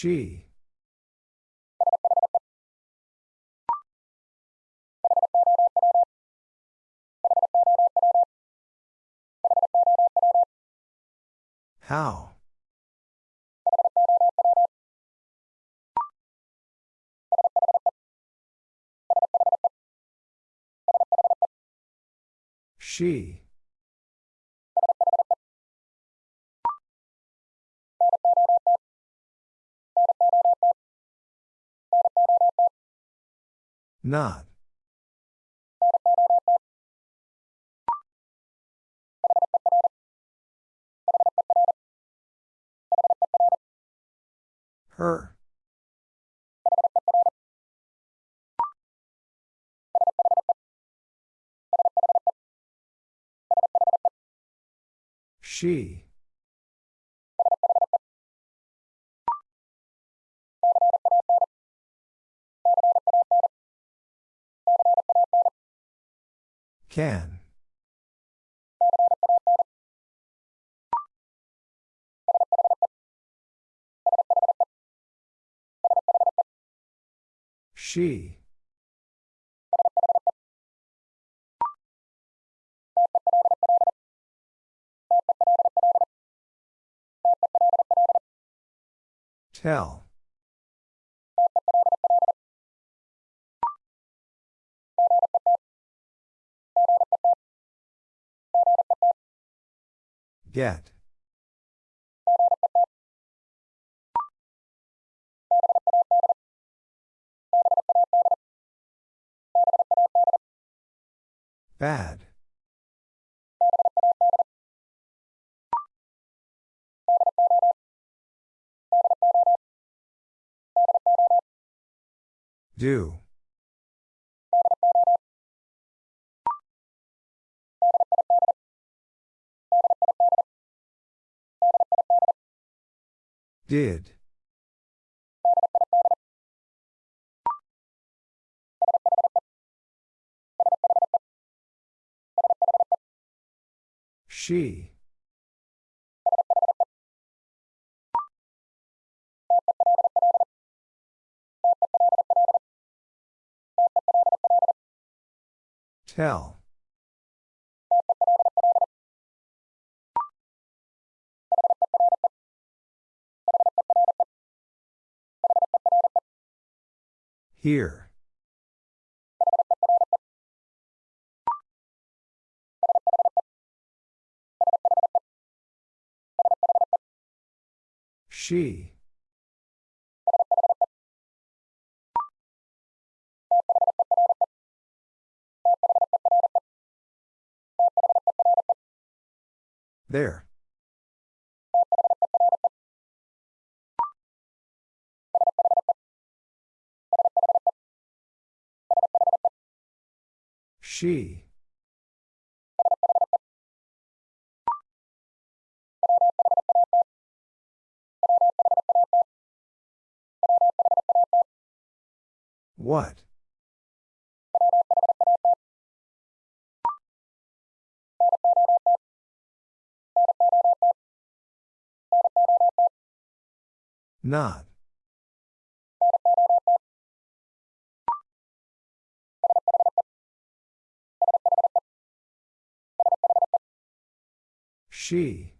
She. How? She. Not. Her. She. Can. She. Tell. Get. Bad. Do. Did. She. Tell. Here. She. There. She. What? Not. She.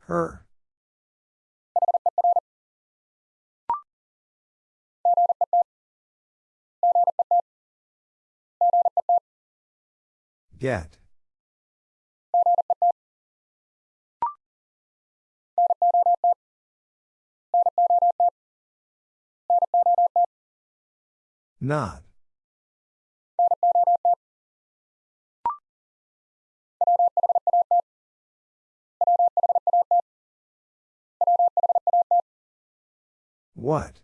Her. Get. Not. What?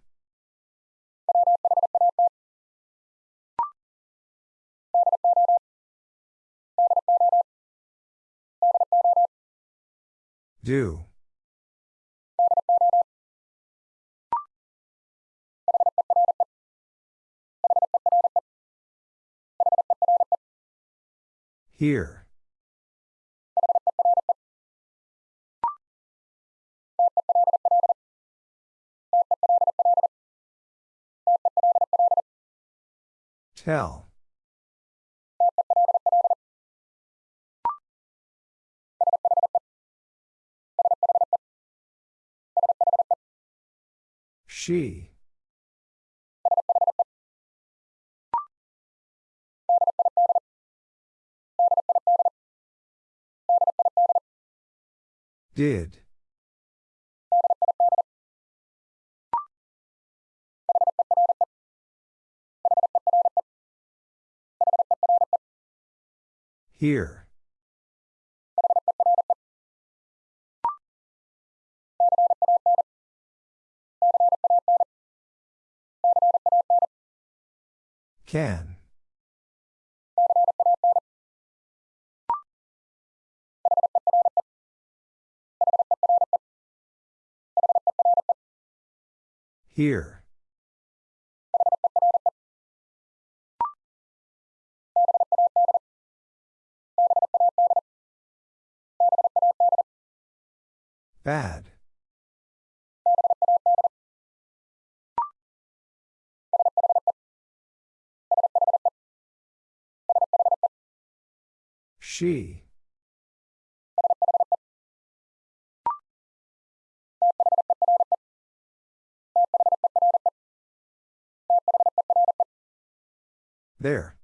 Do. Here. Tell. She. Did. Here. Can. Here. Bad. She. There.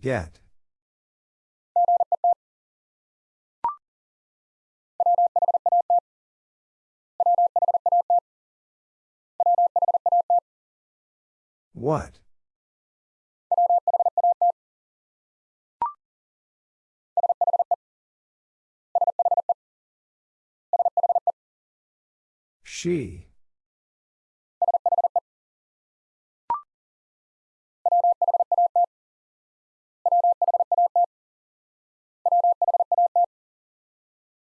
Get. What? She.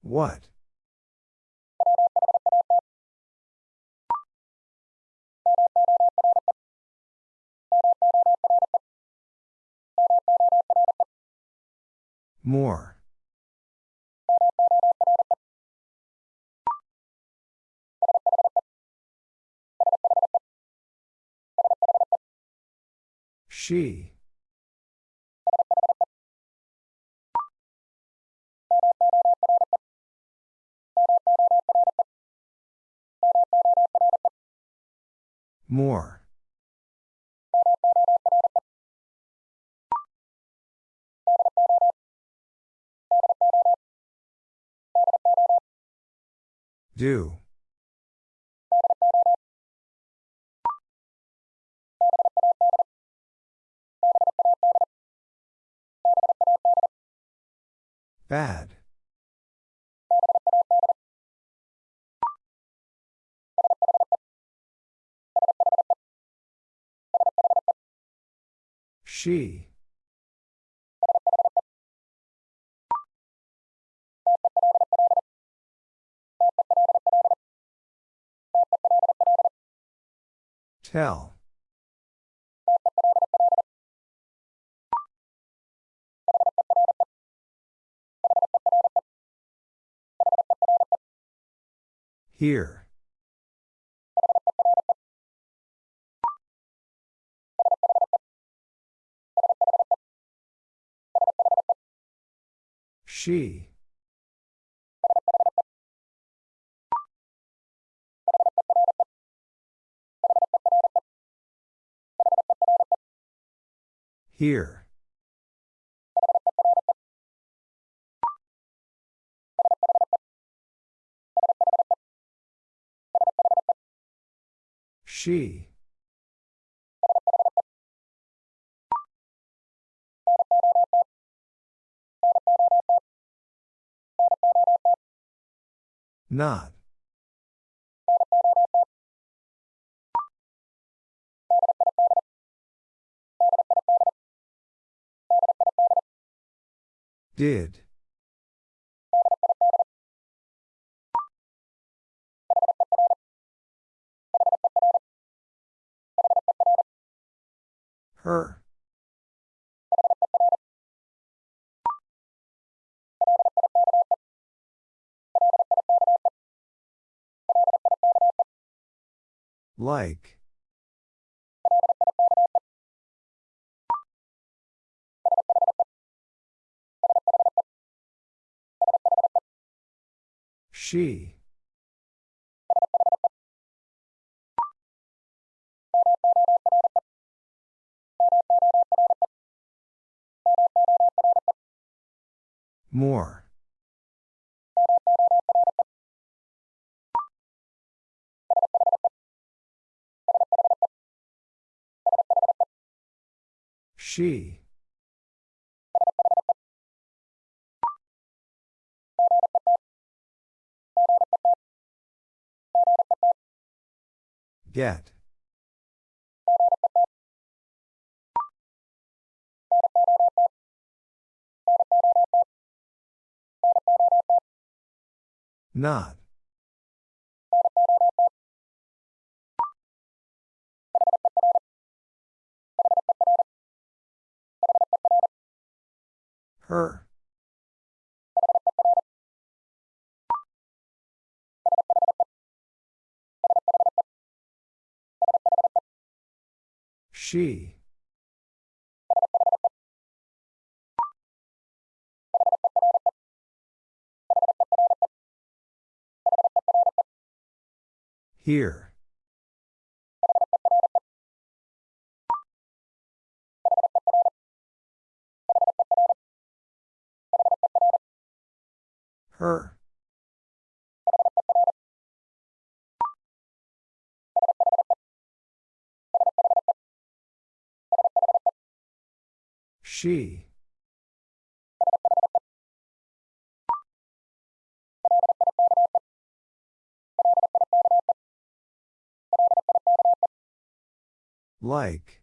What? More. She. More. Do. Bad. She. Tell. Here. She. Here. She. Not. Did. Her. Like. She. More. She. Get. Not. Her. She. Here. Her. She. Like.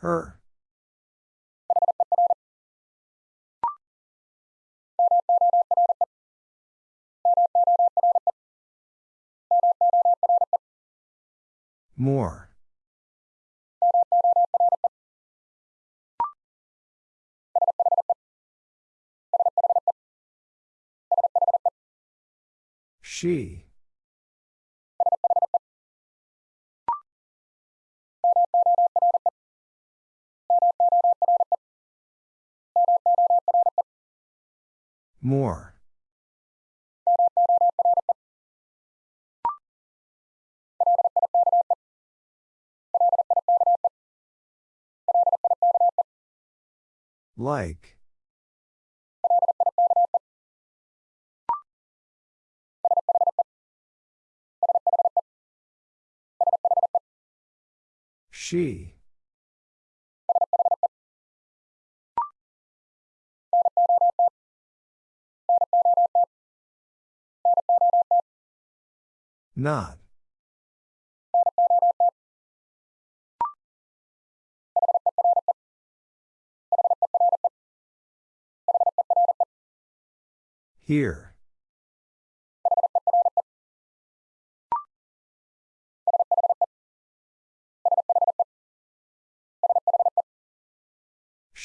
Her. More. She. More. Like. She. Not. Here.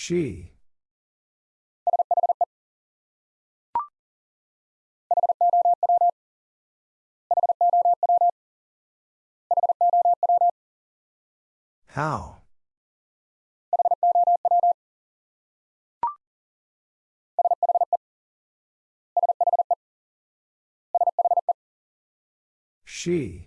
She. How? She.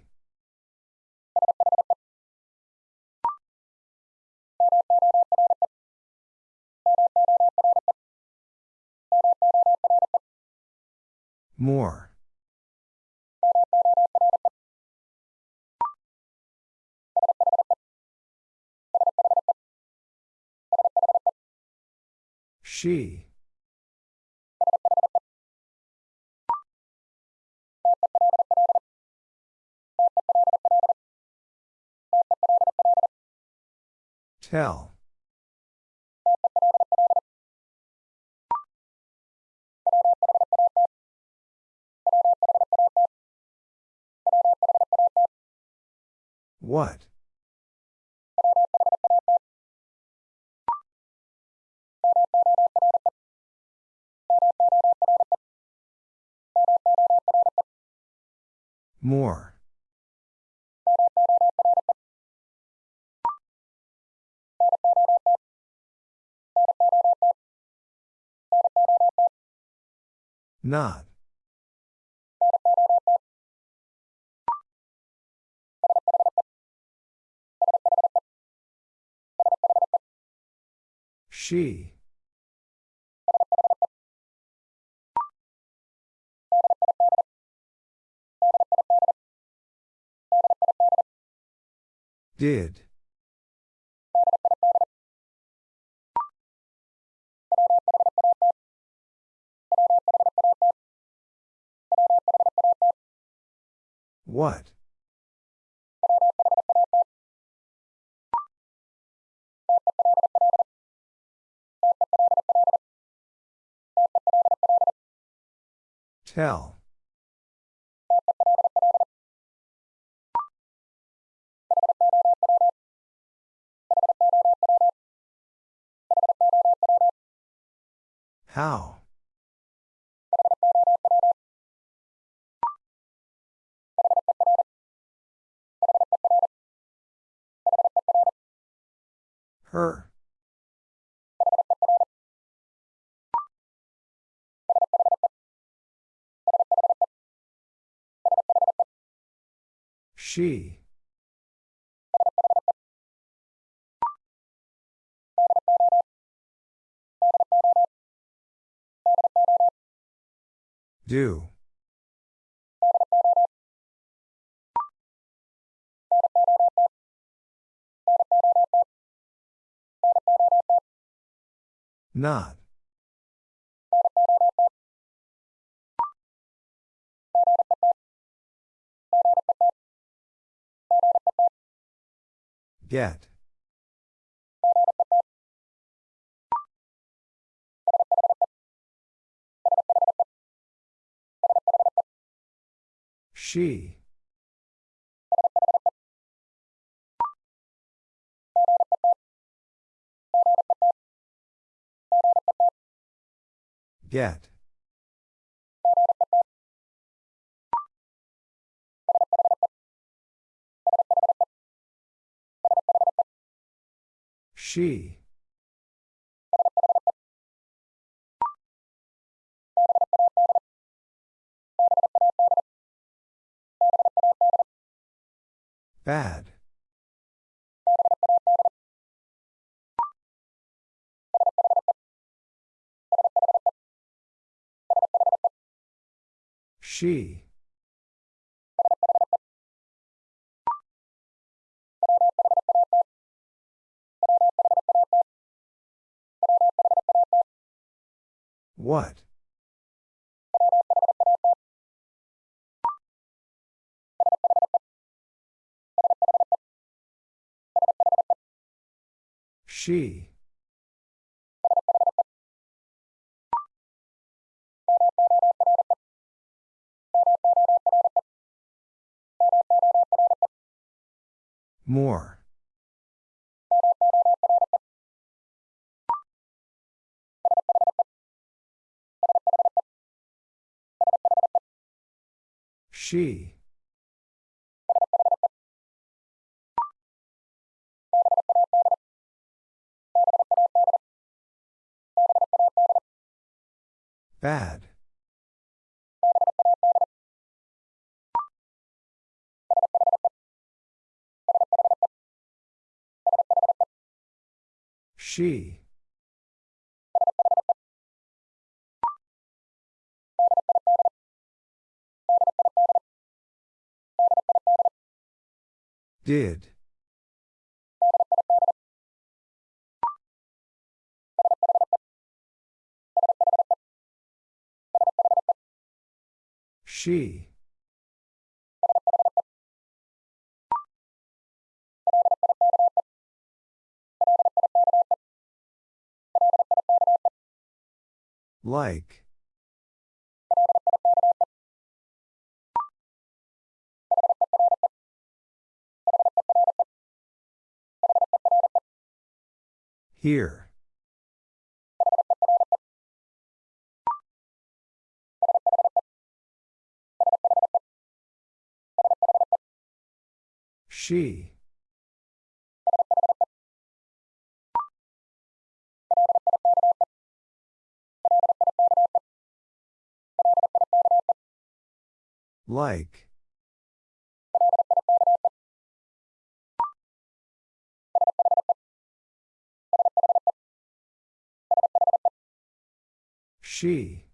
More. She. Tell. What? More. Not. She. Did. What? Tell. How? Her. She. Do. Not. Get. She. Get. She. Bad. She. What? She. More. She. Bad. She. Did. She. Like. Here. She. Like. She.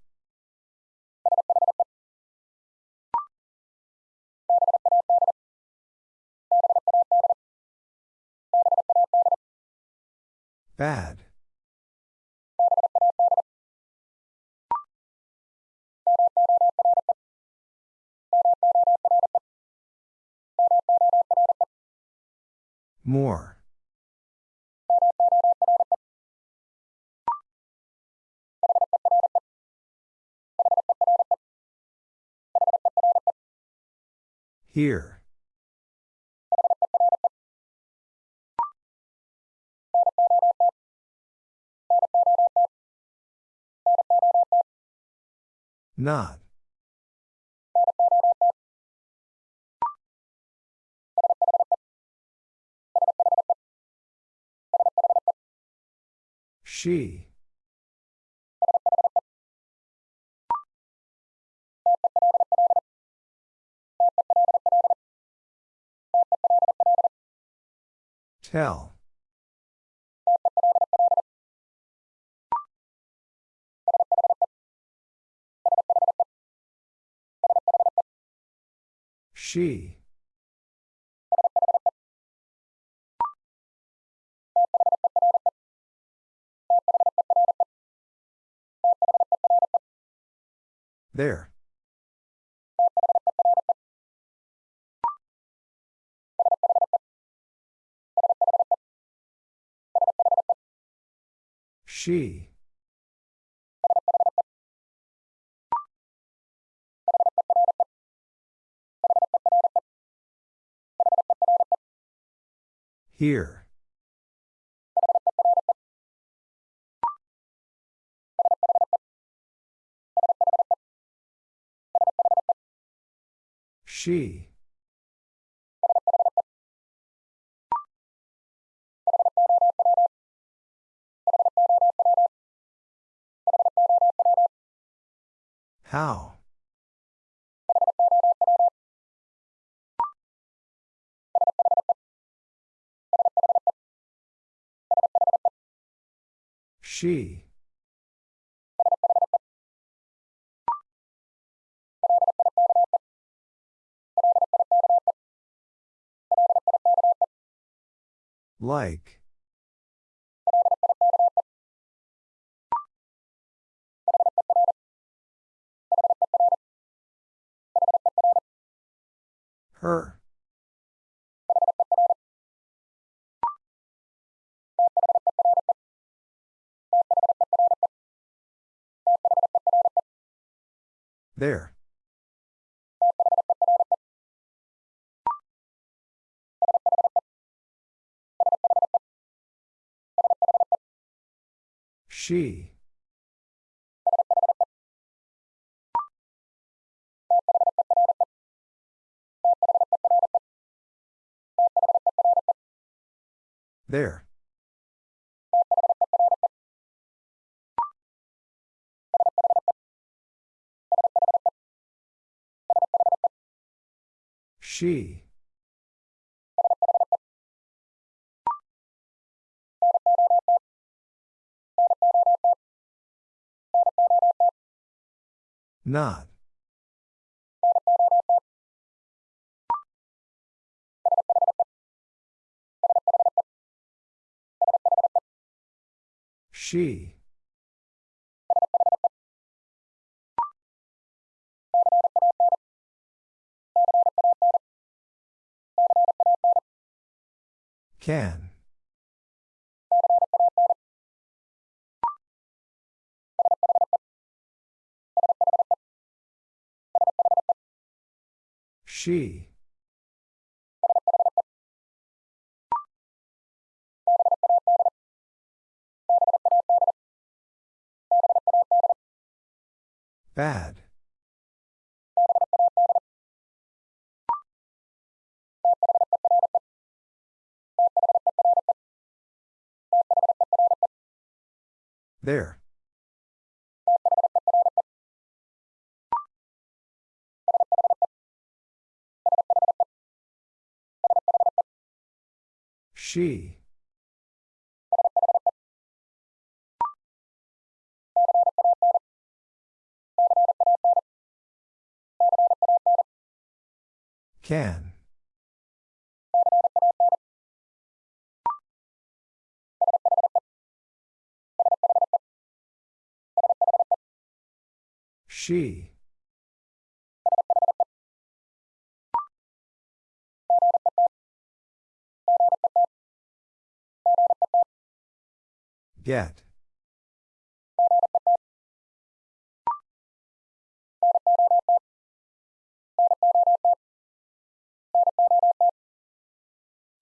Bad. More. Here. Not. She. Tell. She. There. She. Here. She. How? She. Like. Her. There. She. There. She. Not. She. Can. She. Bad. There. She. Can. She. Get.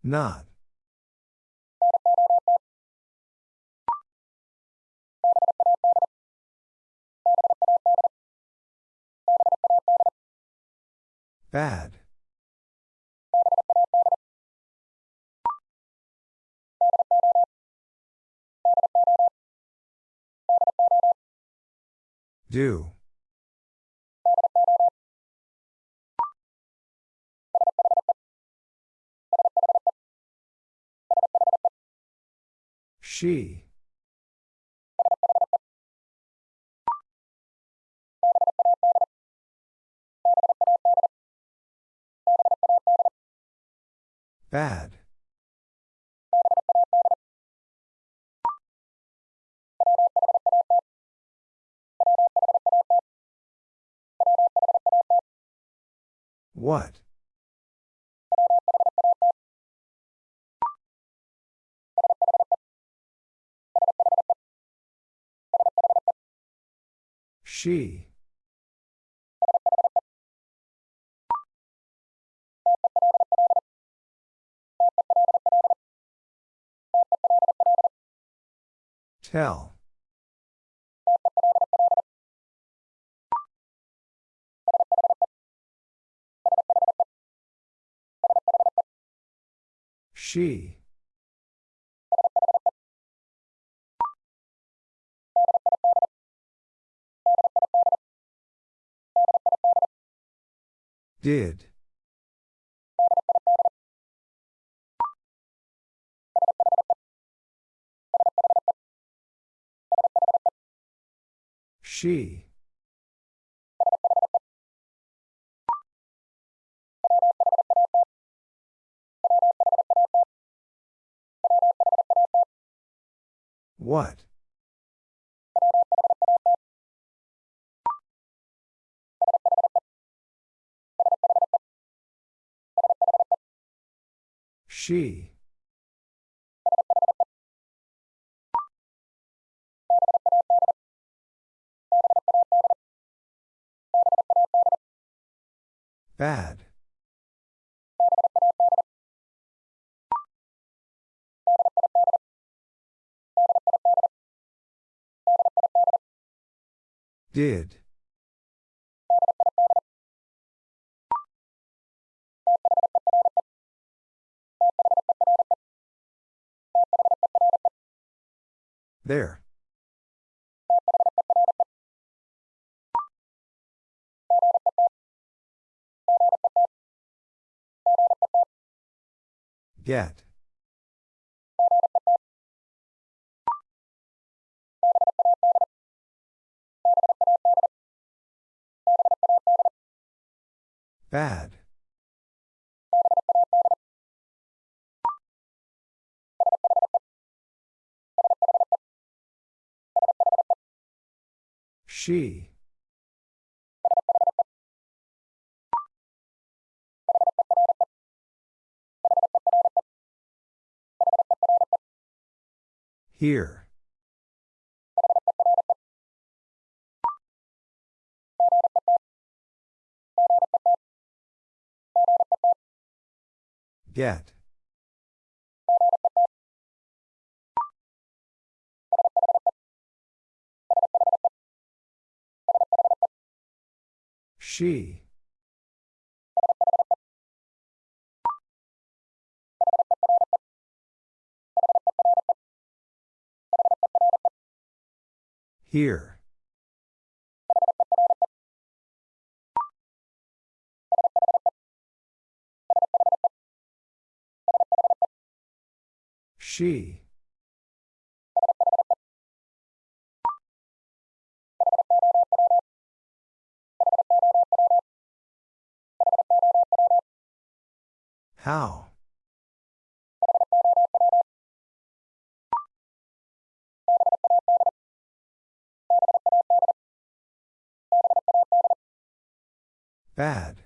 Not. Bad. Do. She. Bad. What? She. Tell. She. Did. She. What? She. Bad. Did. There. Get. Bad. She. Here. Get. She. Here. She. How? Bad.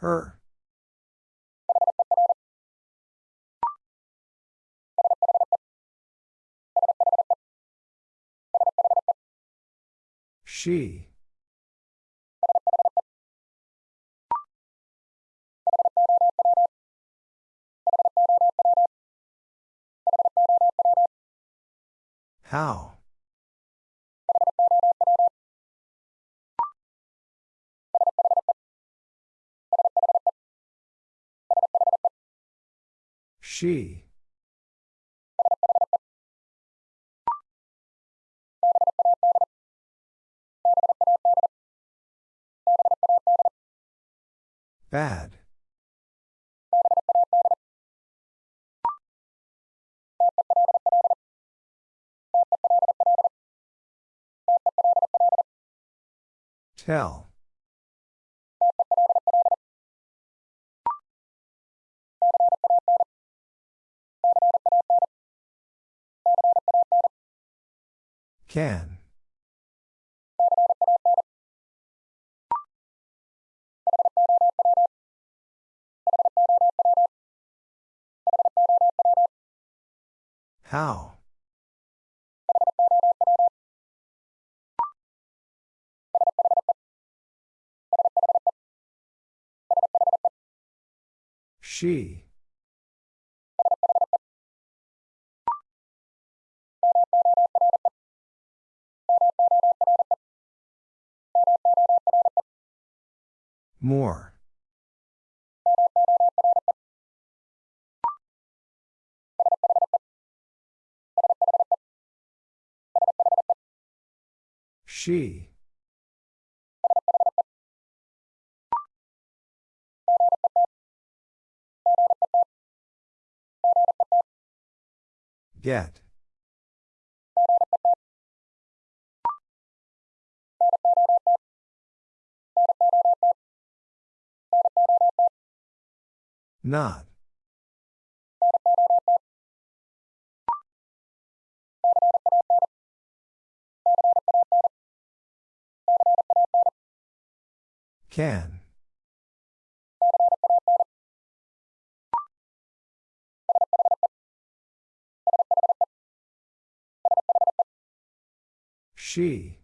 Her. She. How? She. Bad. Tell. Can. How? She. More. She. Get. Not. Can. She.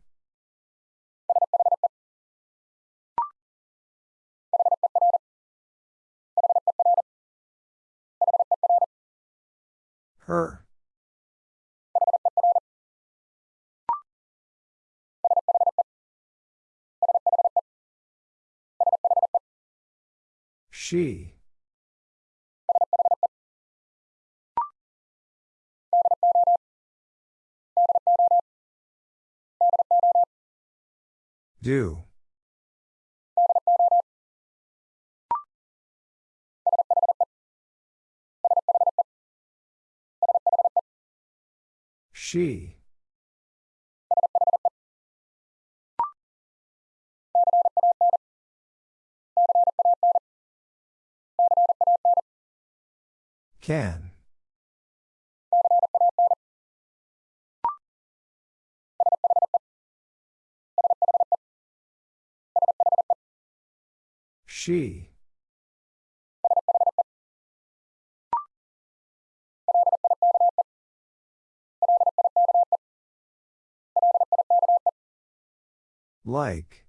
Her. She. Do. She. Can. She. Like.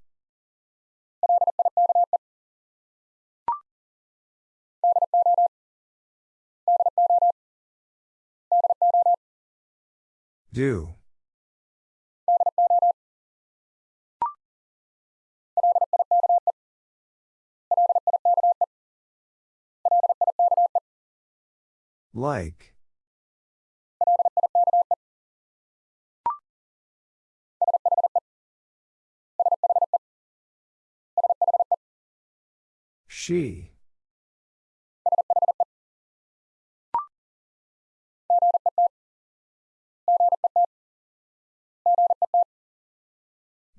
Do. Like. She.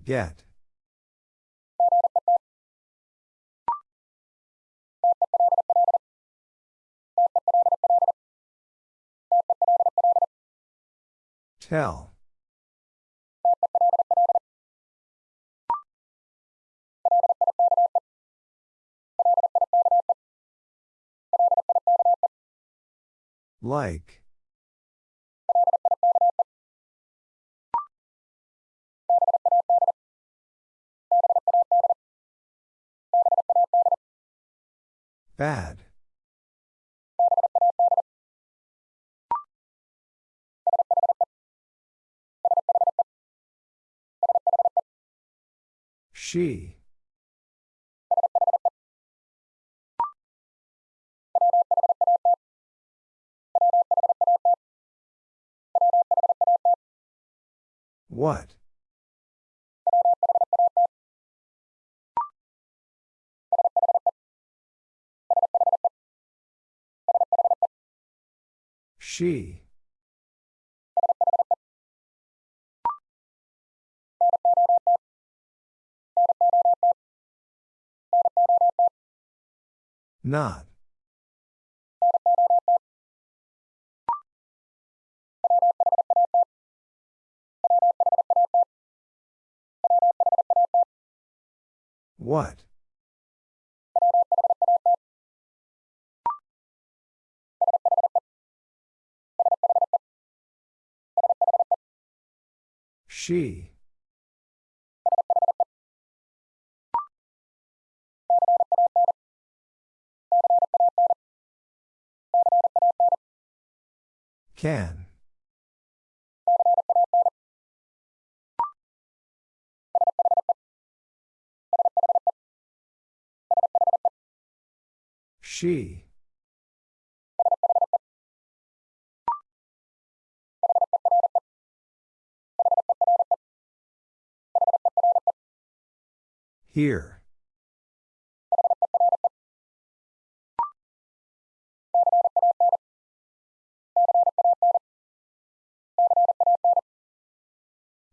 Get. Tell. Like. Bad. She. What? She. Not. What? She. Can. She. Here.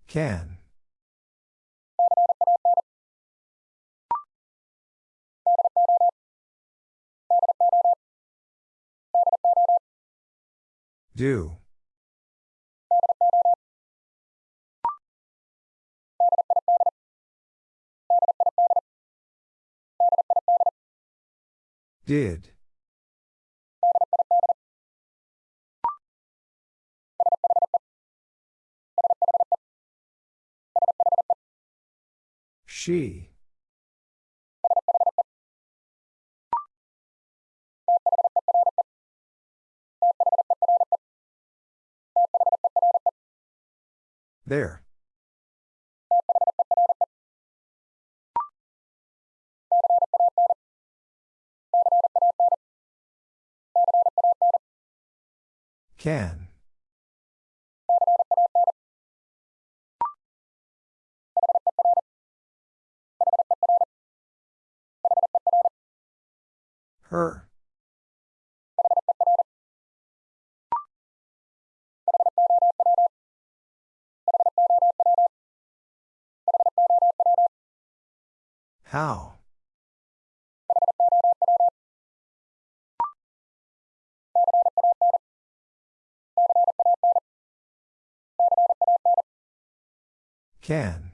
Can. Do. Did. She. There. Can. Her. How? Can.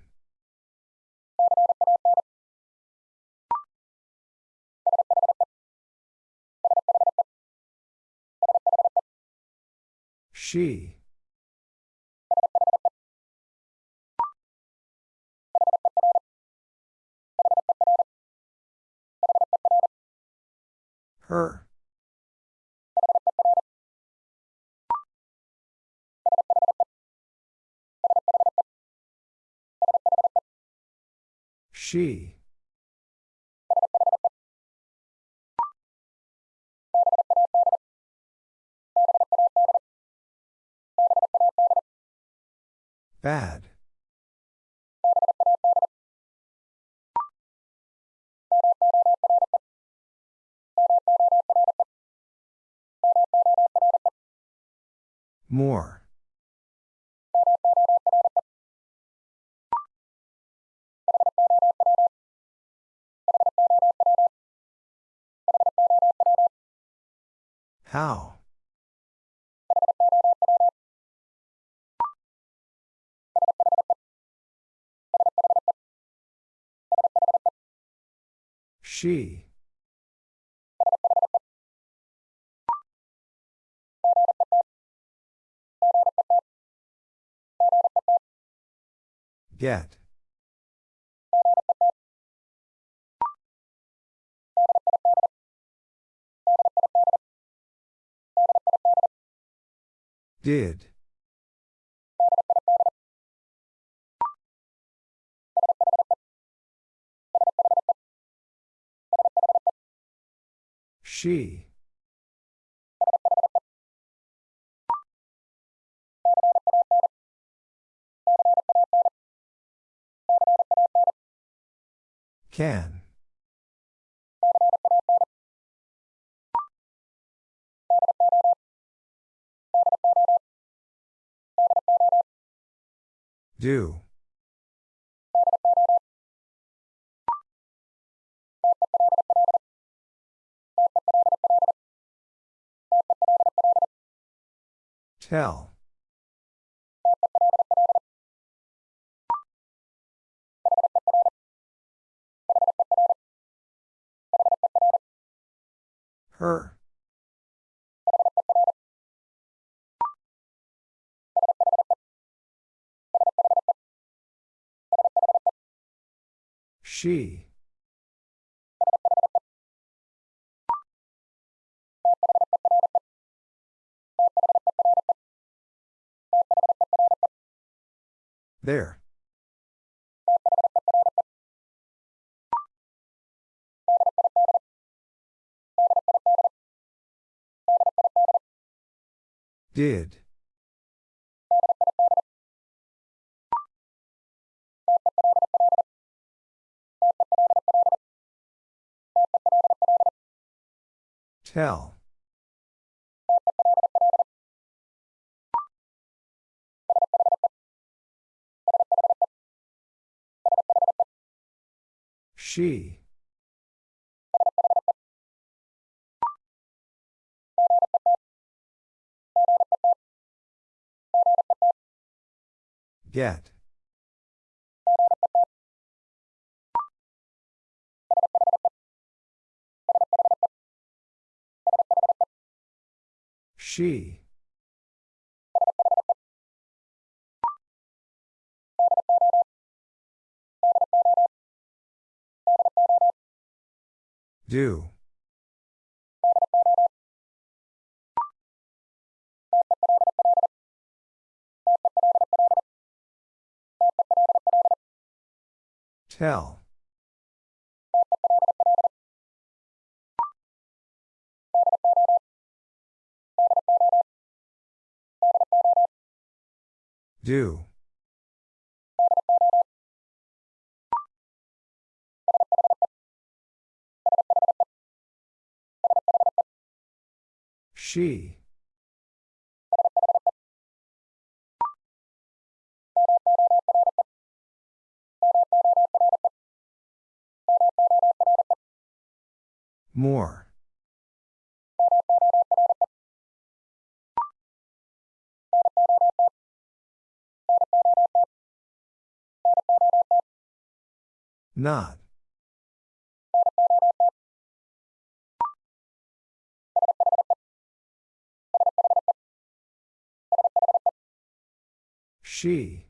She. Her. She. Bad. More. How? She. Get. Did. She. Can. Do. Tell. Her. She. There. Did. Tell. She. Get. She. Do. Tell. Do. She. More. Not. She.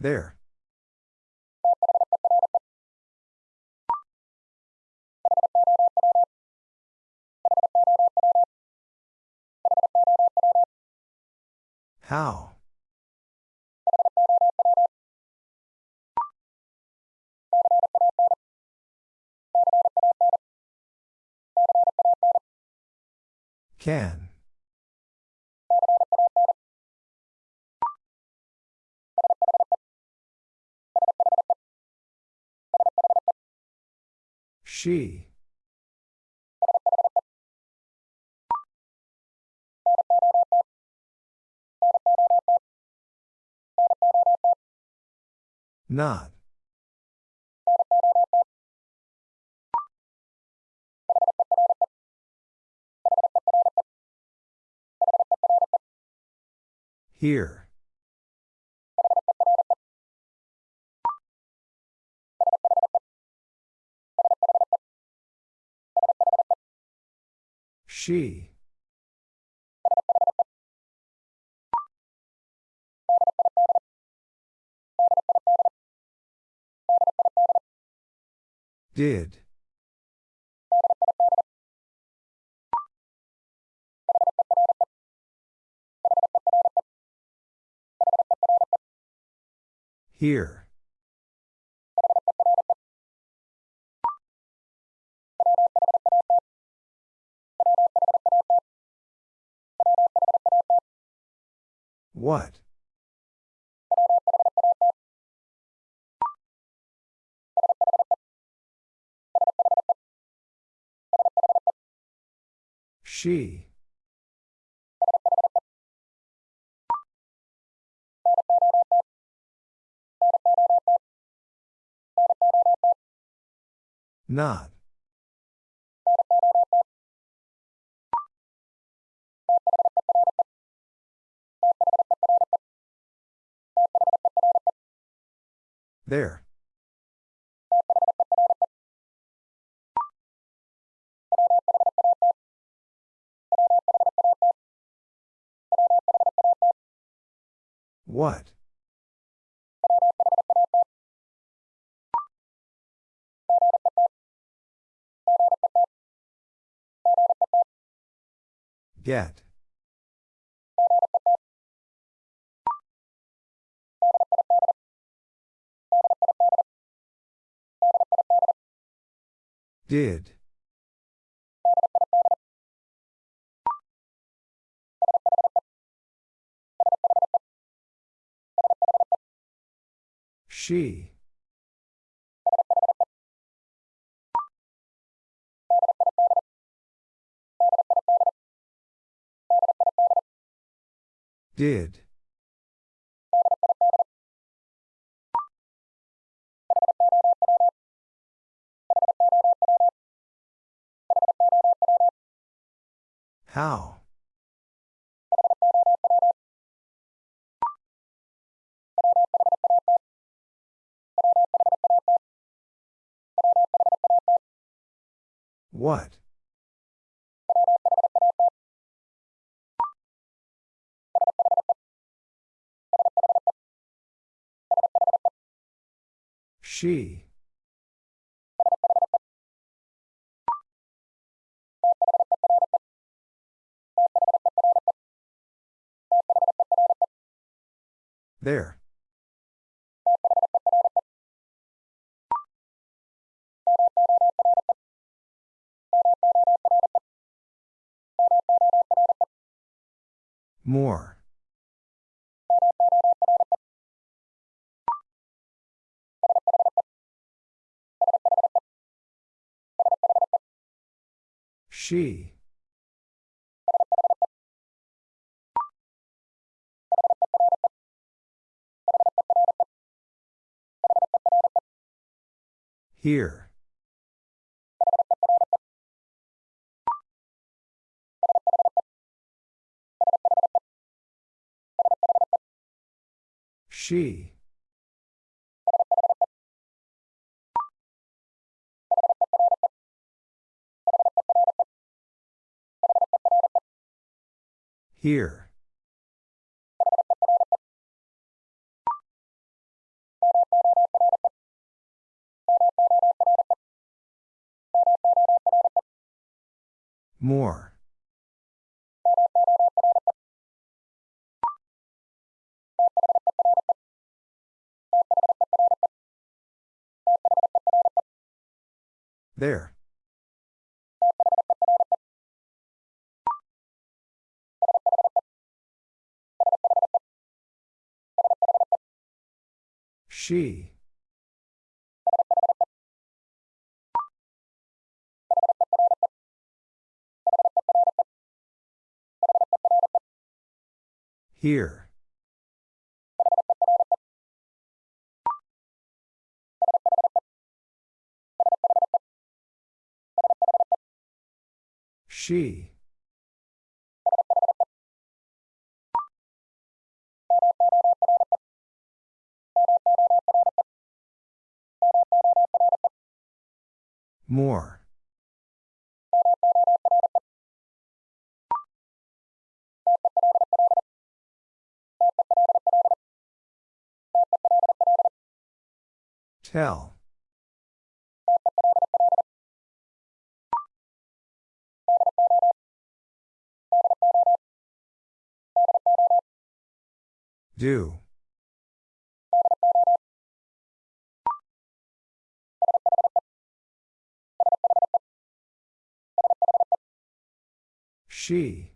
There. How? Can. She. Not. Here. She. Did. Here. What? She. Not. There. What? Get. Did. She. Did. How? What? She. There. More. She. Here. She. Here. More. There. She. Here. She. More. Tell. Do. She.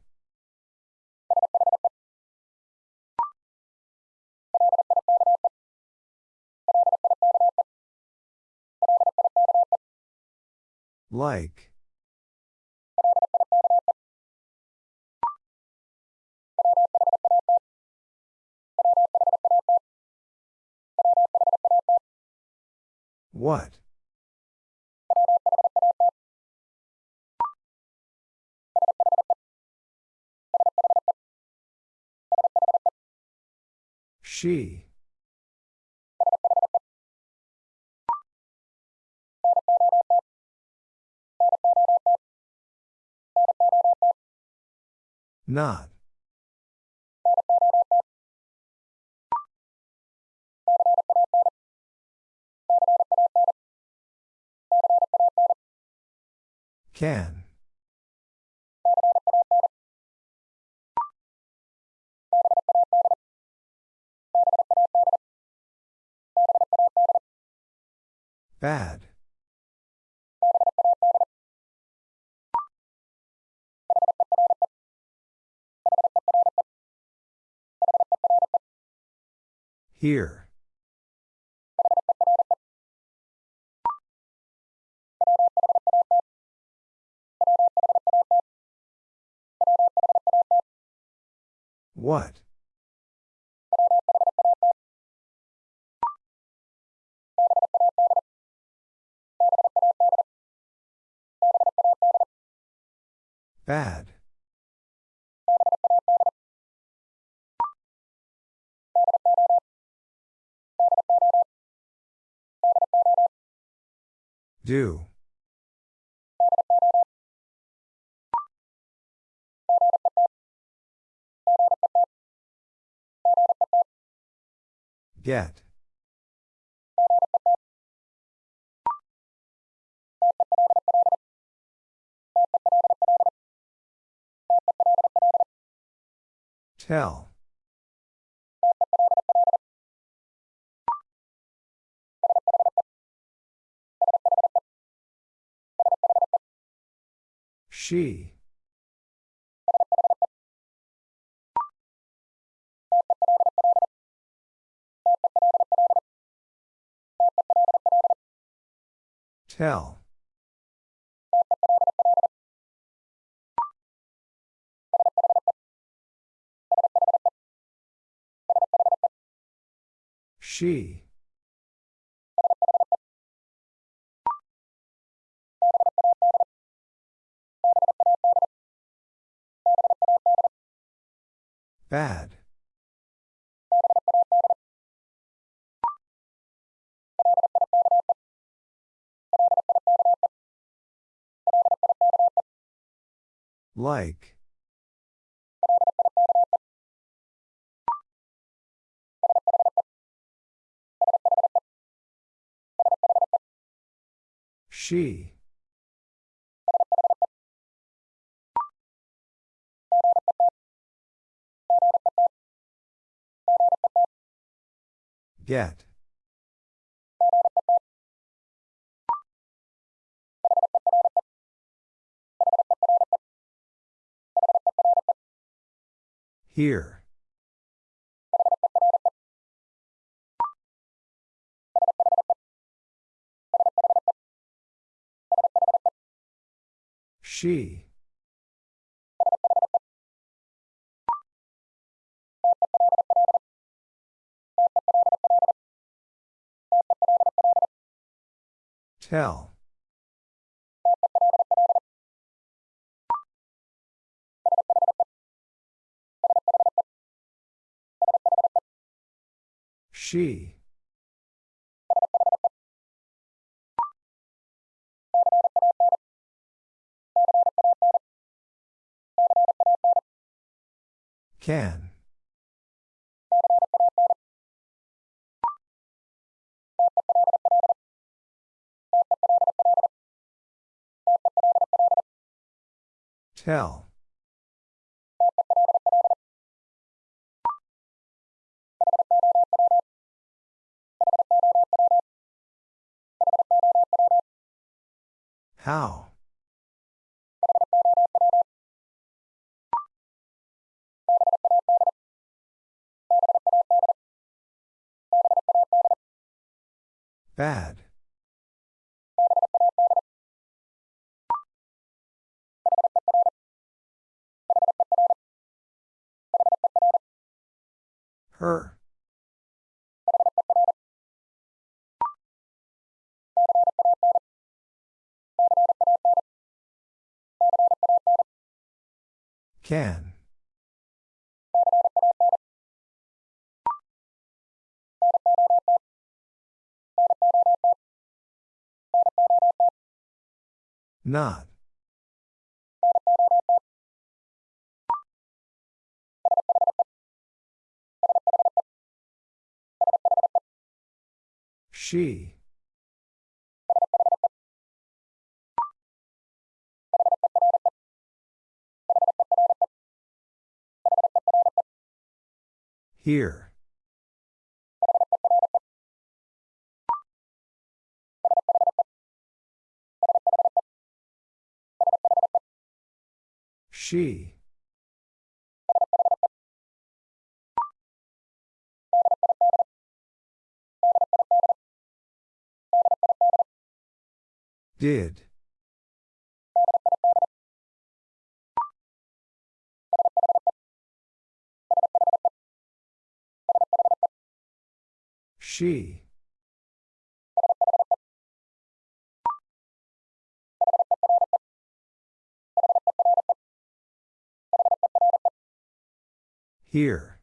Like. What? She. Not. Can. Bad. Here. What? Bad. Do. Get. Tell. She. Tell. She. Bad. Like. She. Get. Here. She. Tell. She. Can. Tell. How? Bad. Her. Can. Not. She. Here. She. Did. She. Here.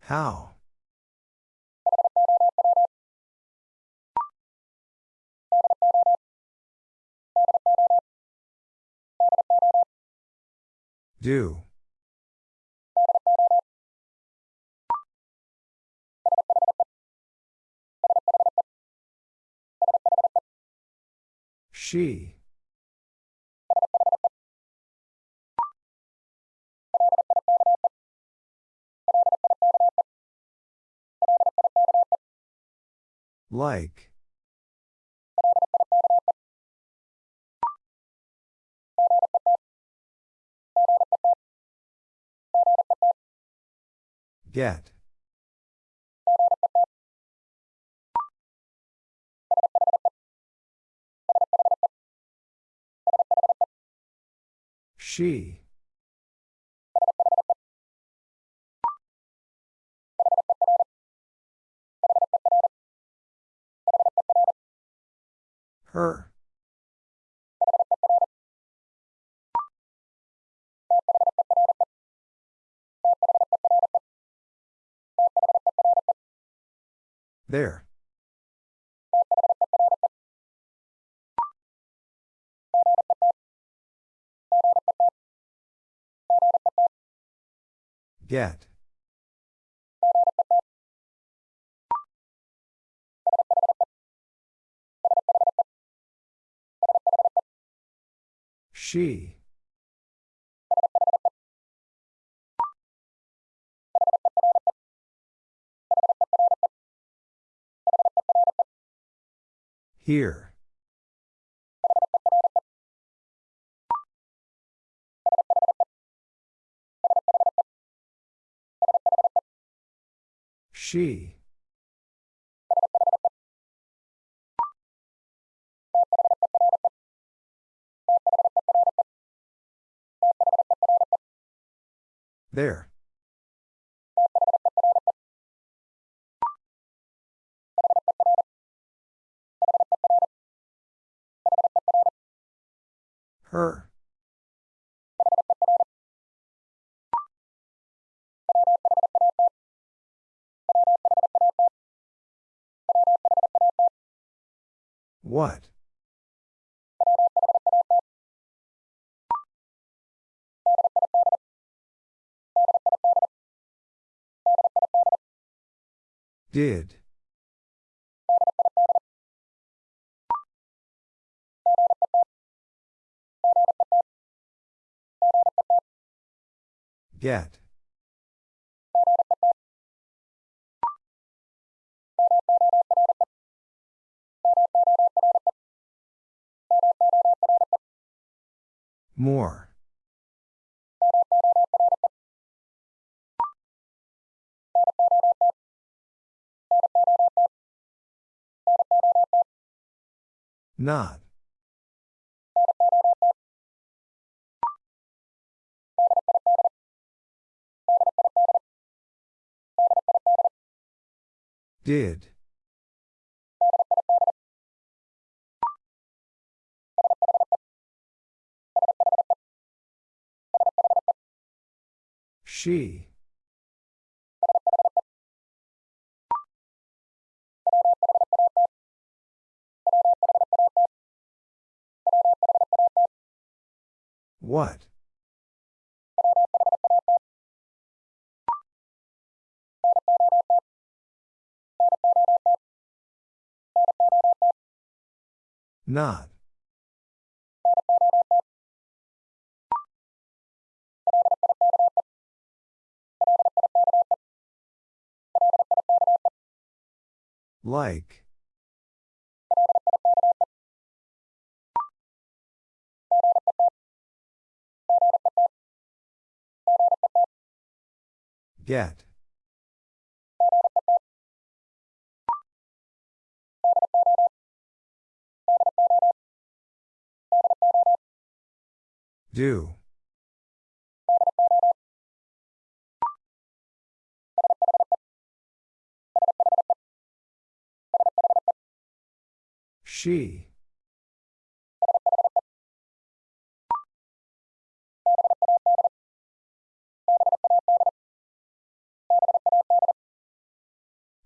How? Do. She. Like. Get. She. Her. There. Get. She. Here. She. There. Her. What? Did. Get. More. Not. Did. She. What? Not. Like. Get. Do. She.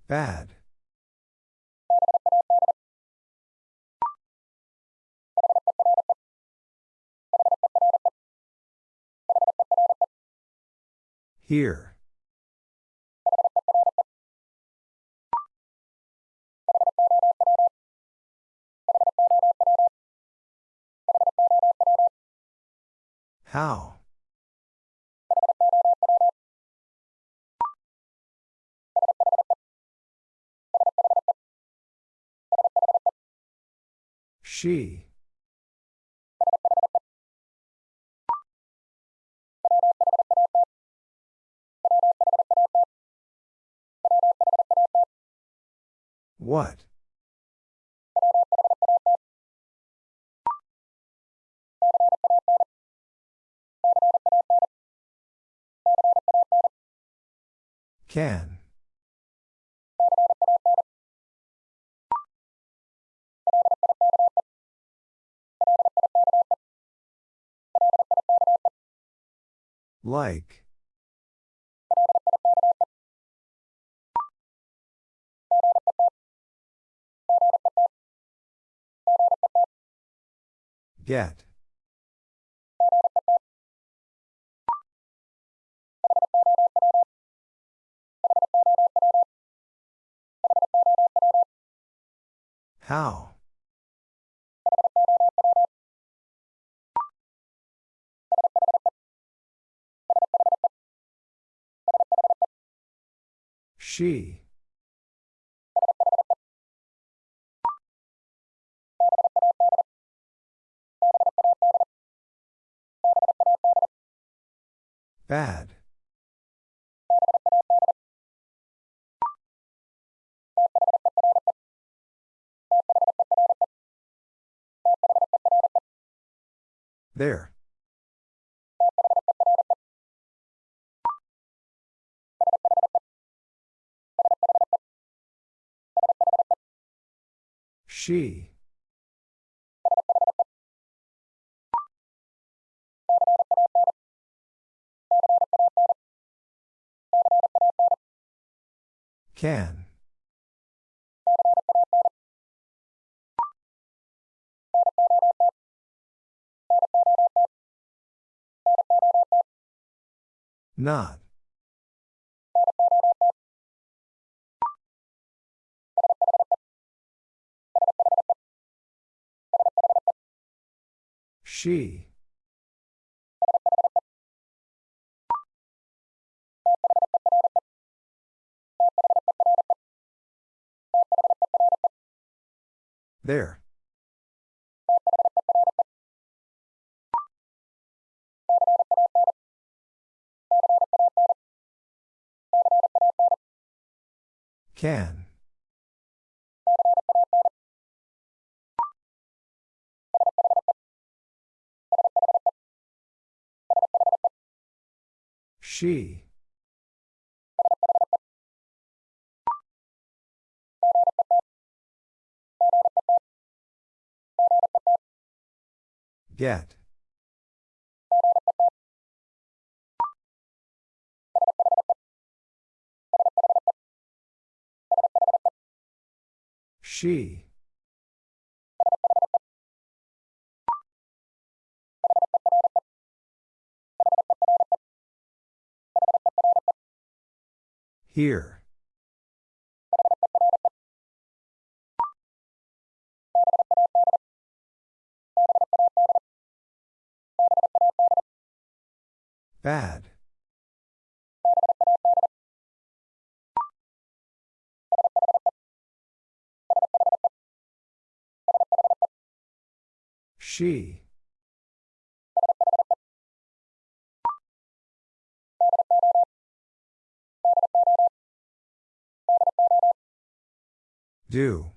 Bad. Here. How? She. What? Can. Like. Get. How? She. Bad. There. She. Can. Not. She. There. Can. She. Get. She. Here. Bad. She. Do.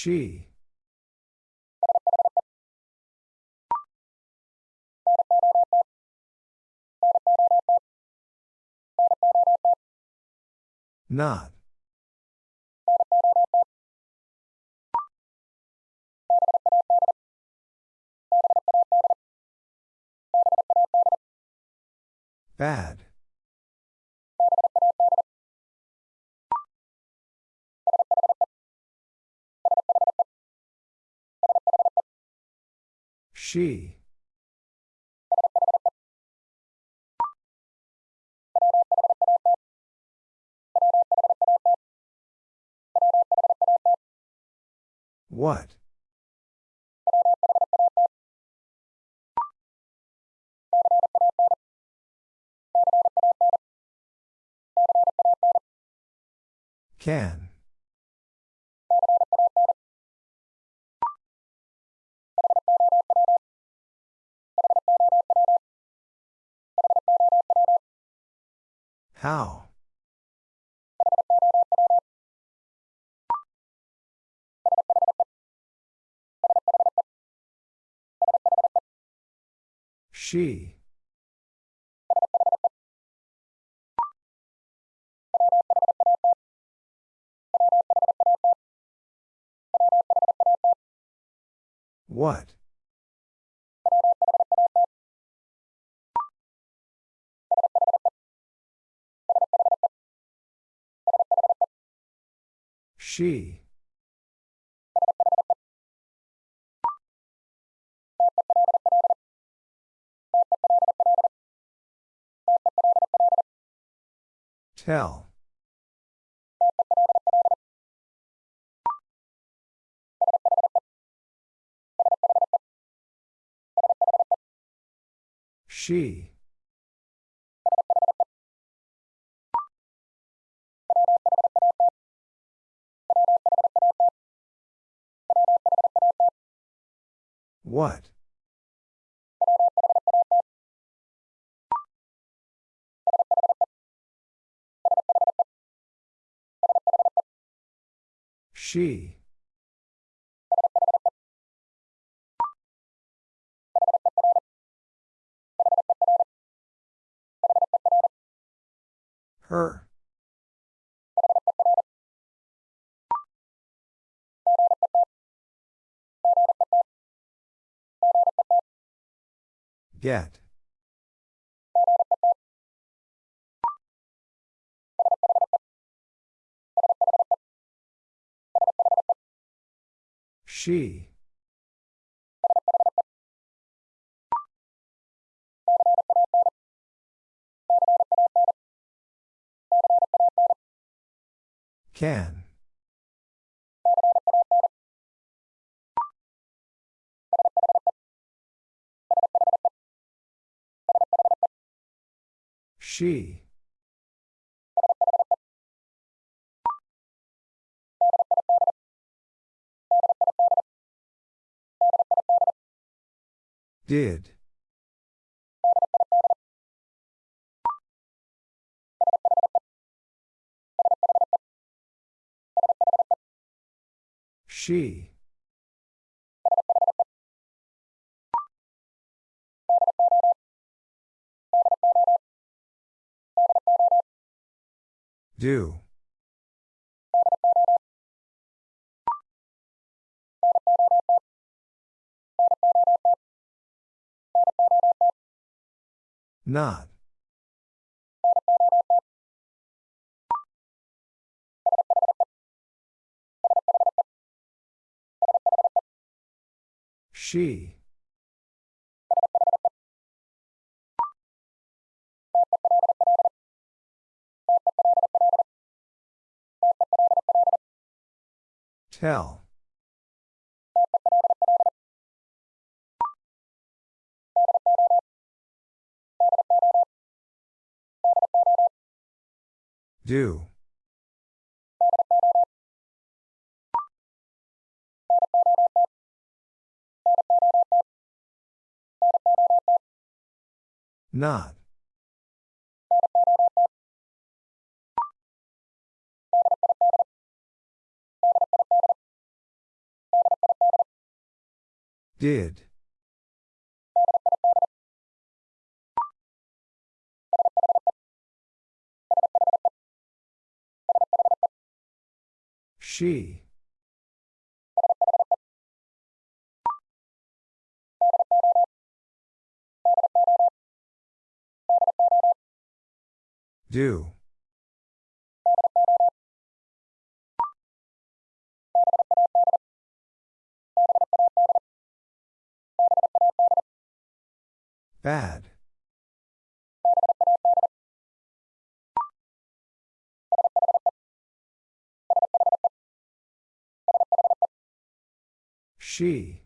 She. Not. Bad. She. What? Can. How? She. What? She. Tell. She. What? She. Her. Get. She. Can. She. Did. She. Do. Not. She. Tell. Do. Not. Did. She. Do. Bad. She.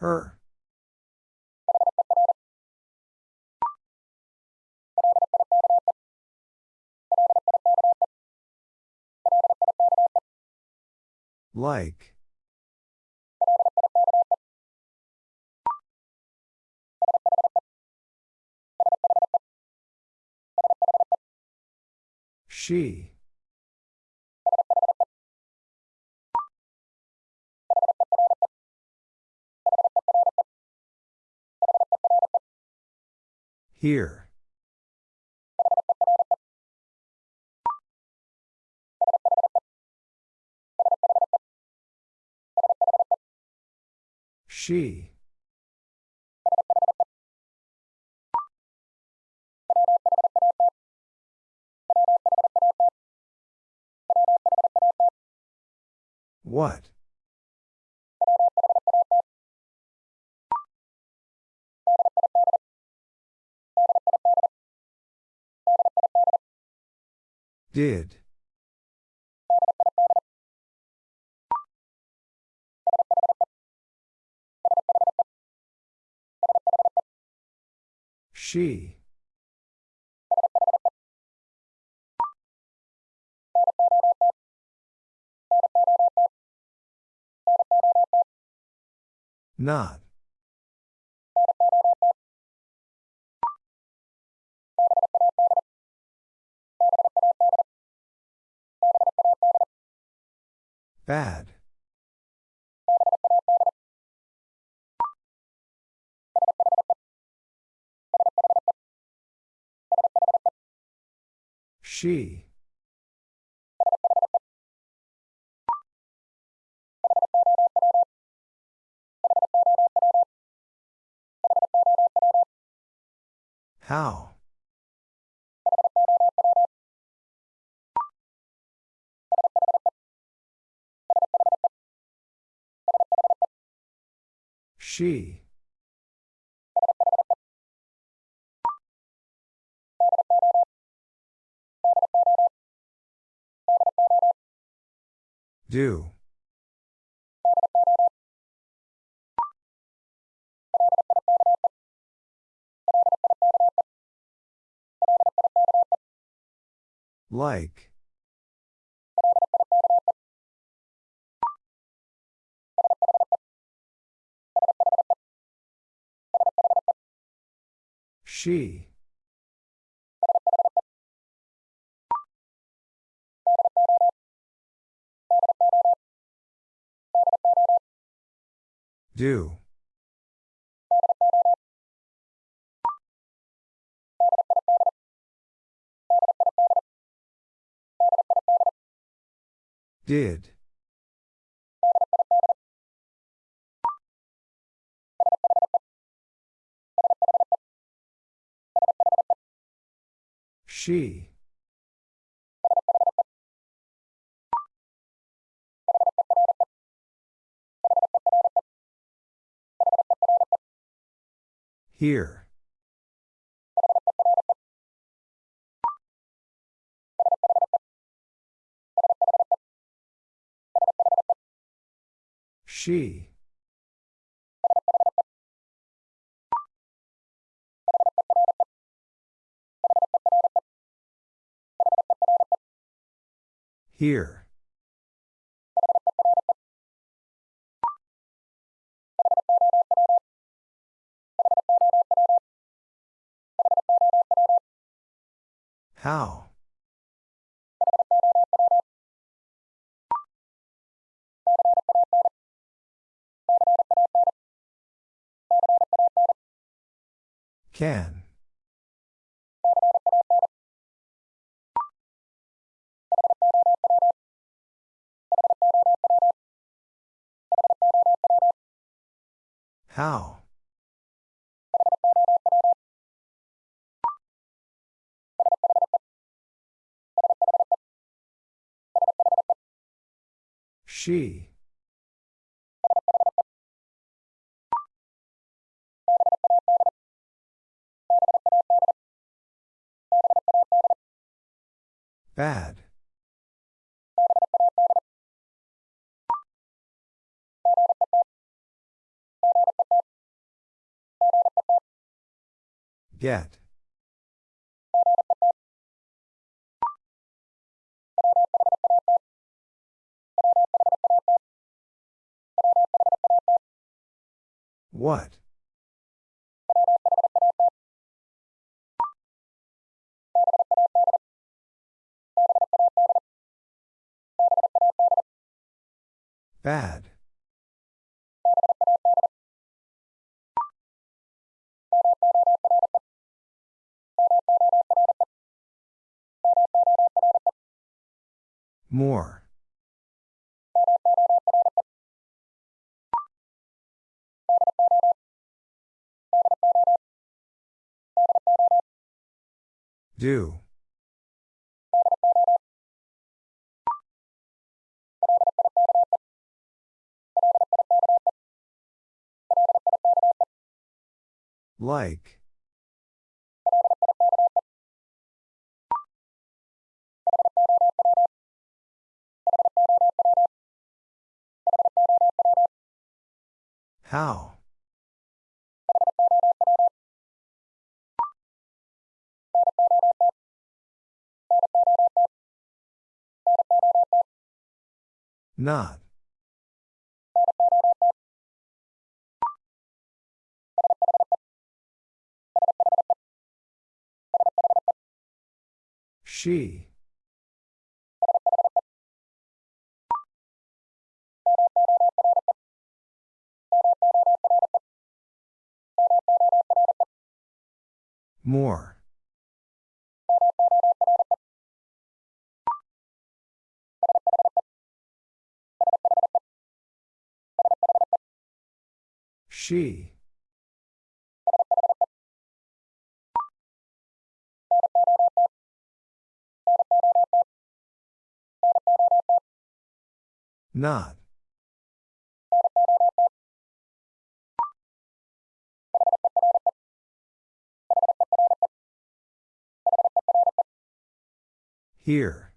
Her. Like. She. Here. She. What? Did. She. Not. Bad. She. How? She. Do. Like. She. Do. Did. She. Here. She. Here. How? Can. How? She. Bad. Get. What? Bad. More. Do. Like. How? Not. She. More. She. Not. Here.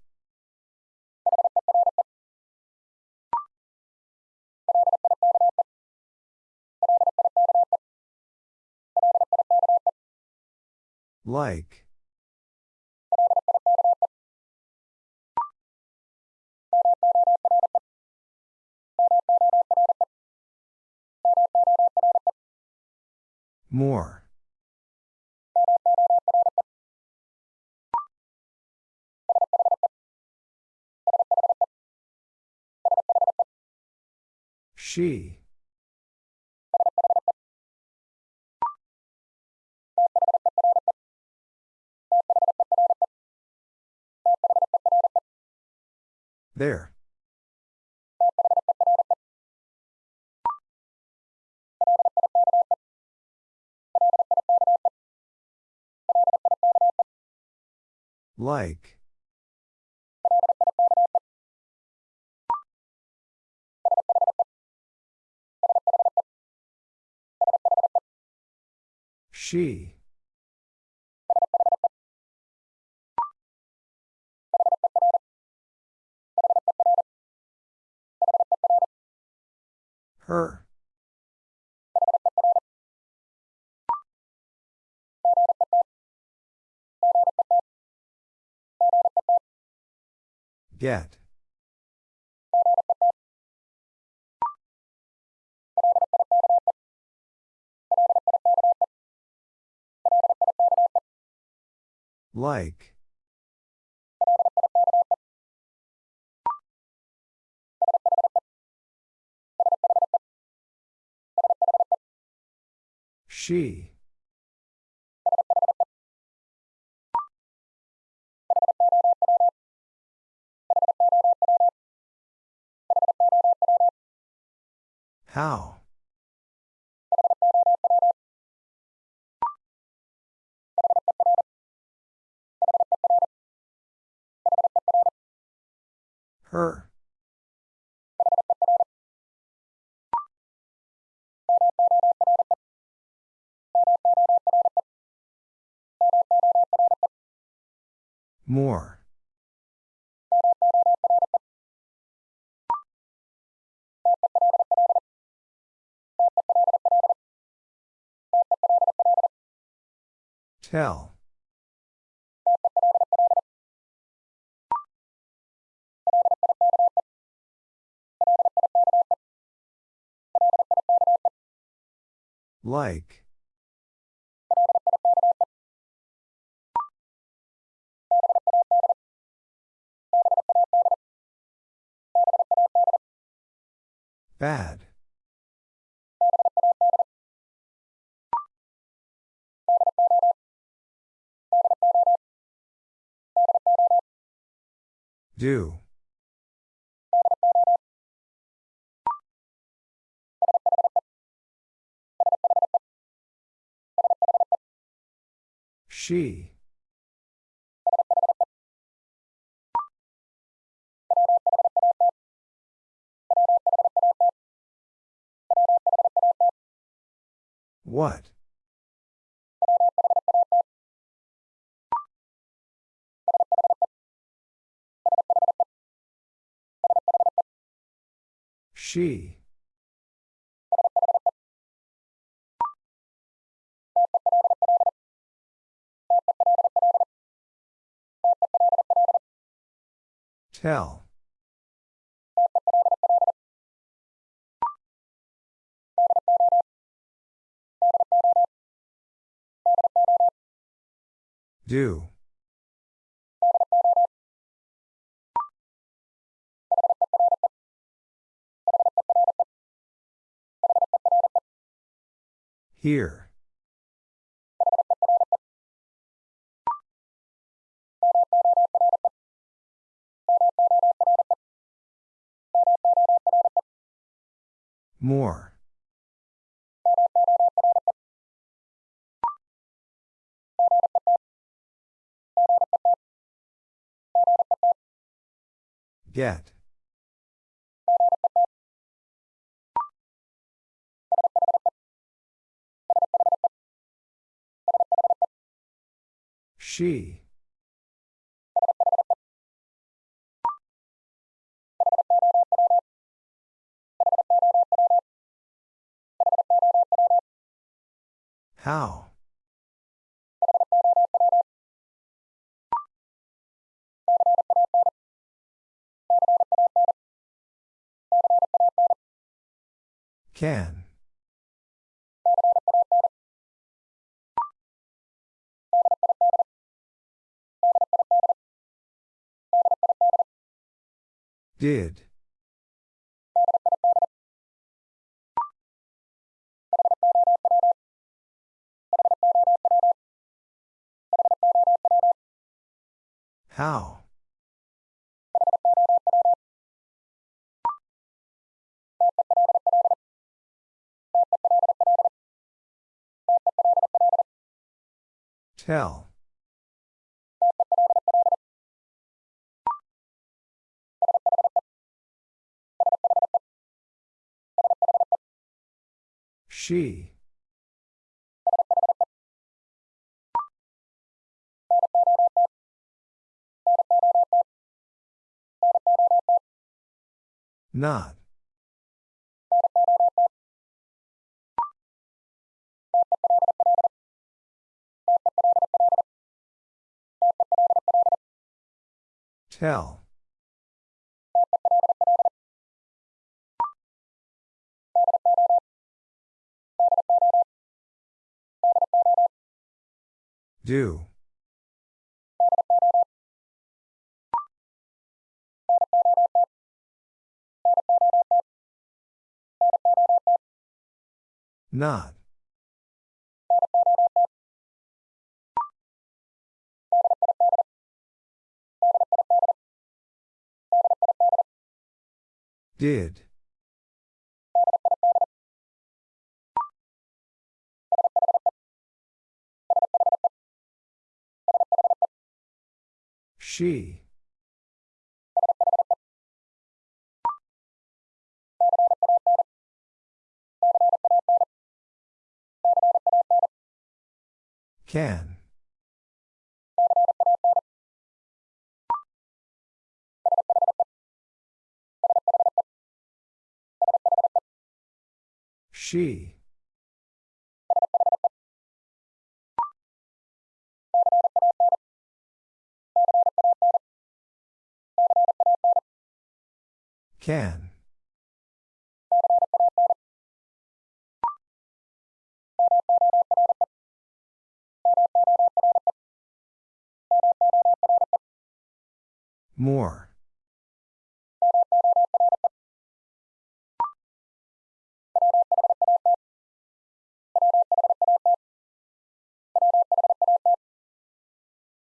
Like. More. She. There. Like. She. Her. Get. Like. She. How? Her. More. Tell. Like. Bad. Do. She. What? She. Tell. Do. Here. More. Get. She. How? Can. Did. How? Tell. She. Not. Tell. Do. Not. Did. She. Can. She. Can. More.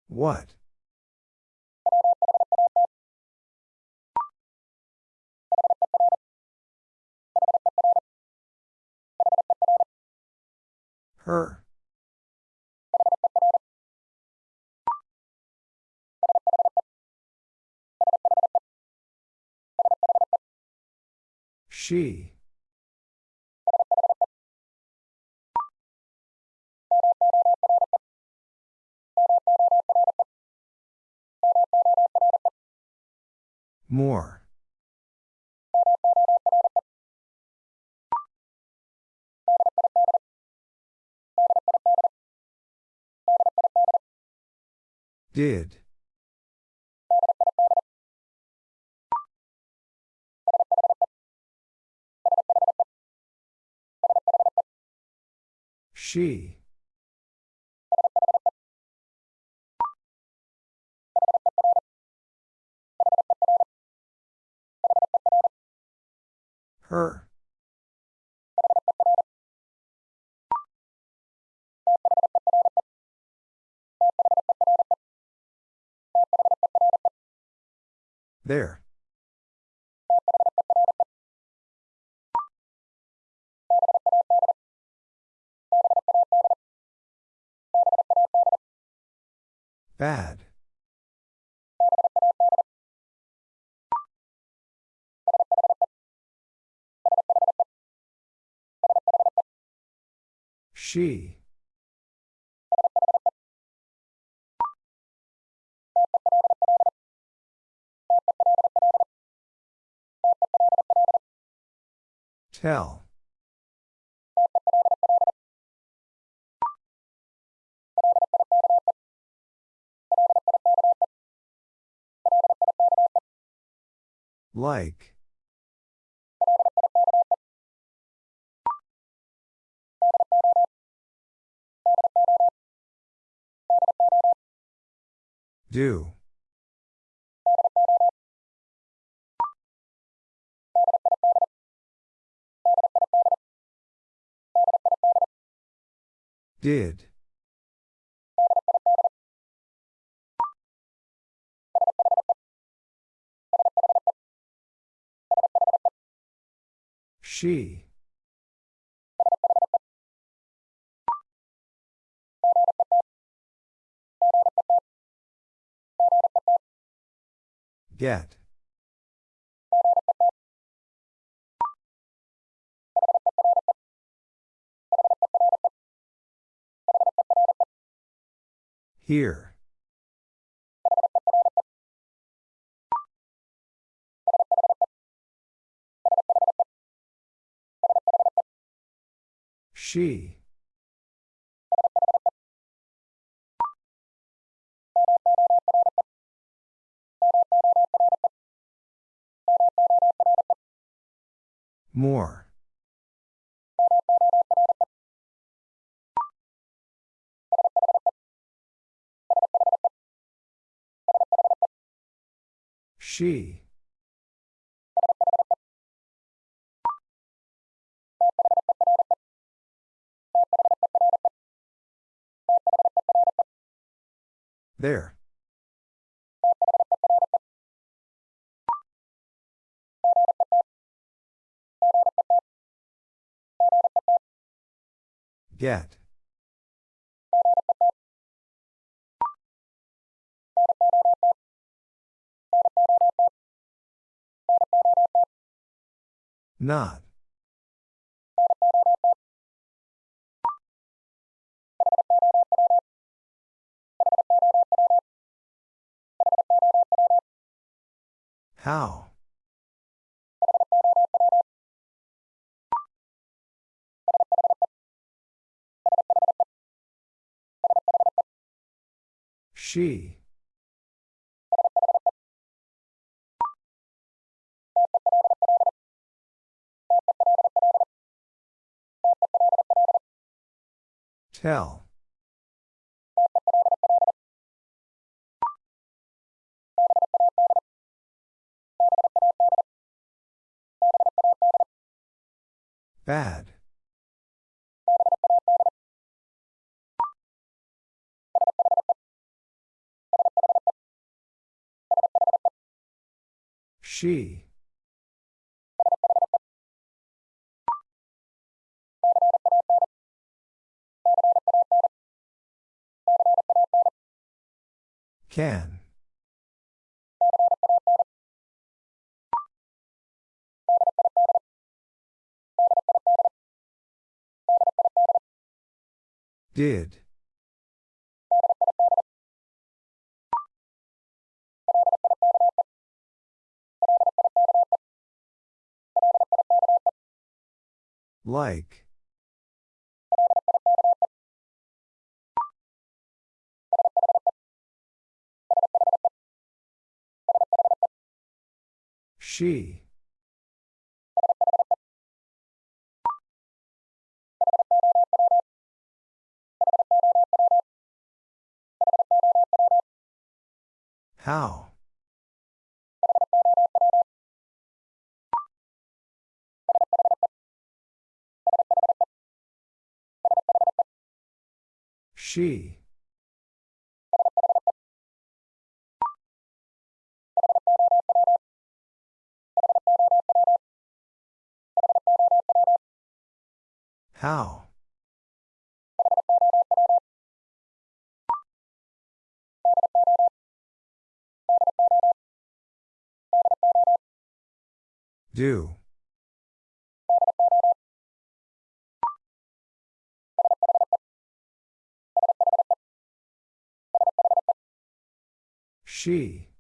What? Her. She. More. Did. She. Her. There. Bad. She. Tell. Like. Do. Did. She. Get. Here. She. More. She. There. Get. Not. How? She. Tell. Bad. She. Can. Did. Like. She. How? She. How? Do. She.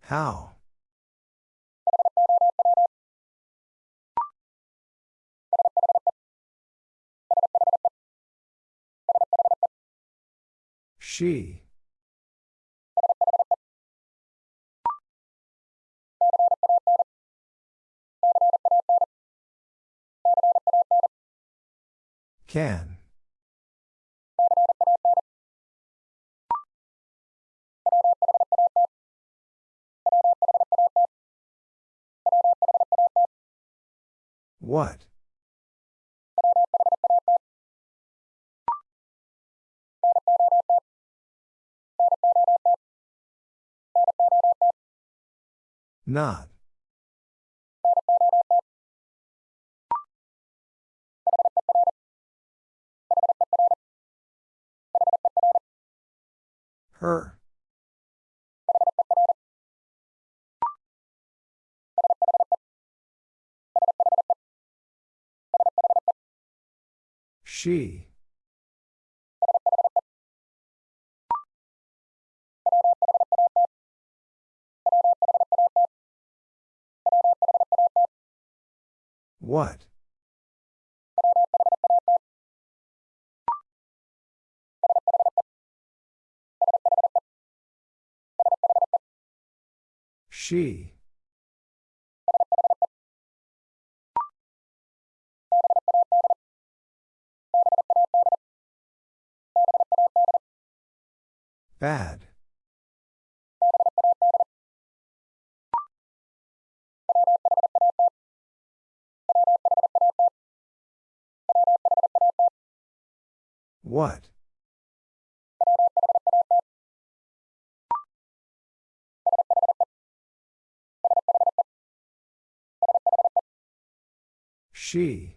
How? She. Can. What? Not. Her. She. What? She. Bad. What? She.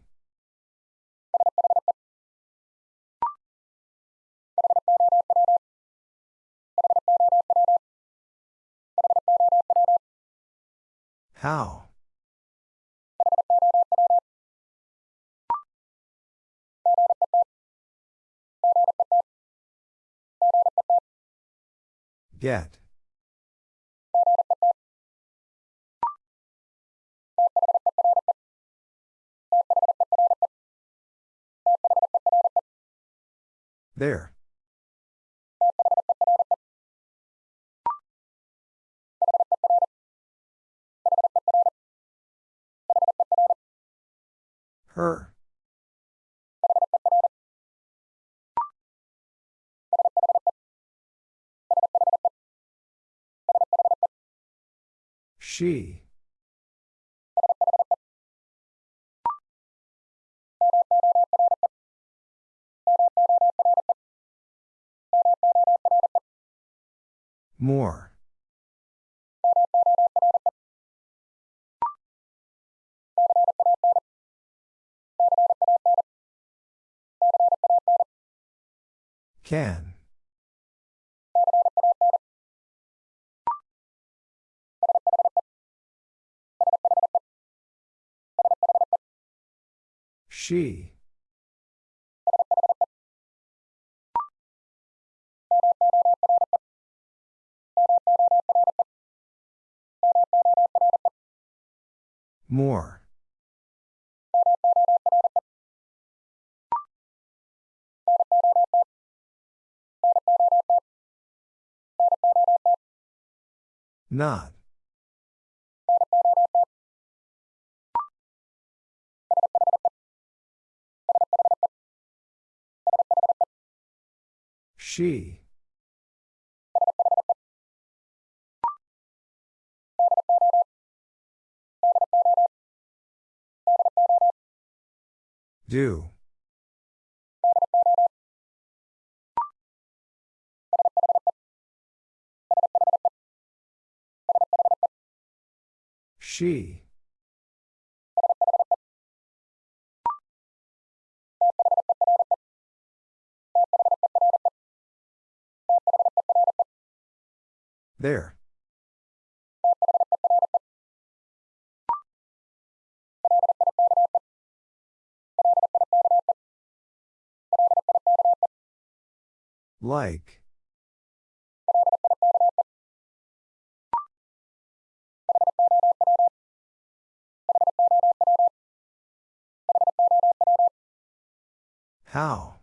How? Get. There. Her. She. More. Can. She. More. Not. She. Do. She. There. Like. How?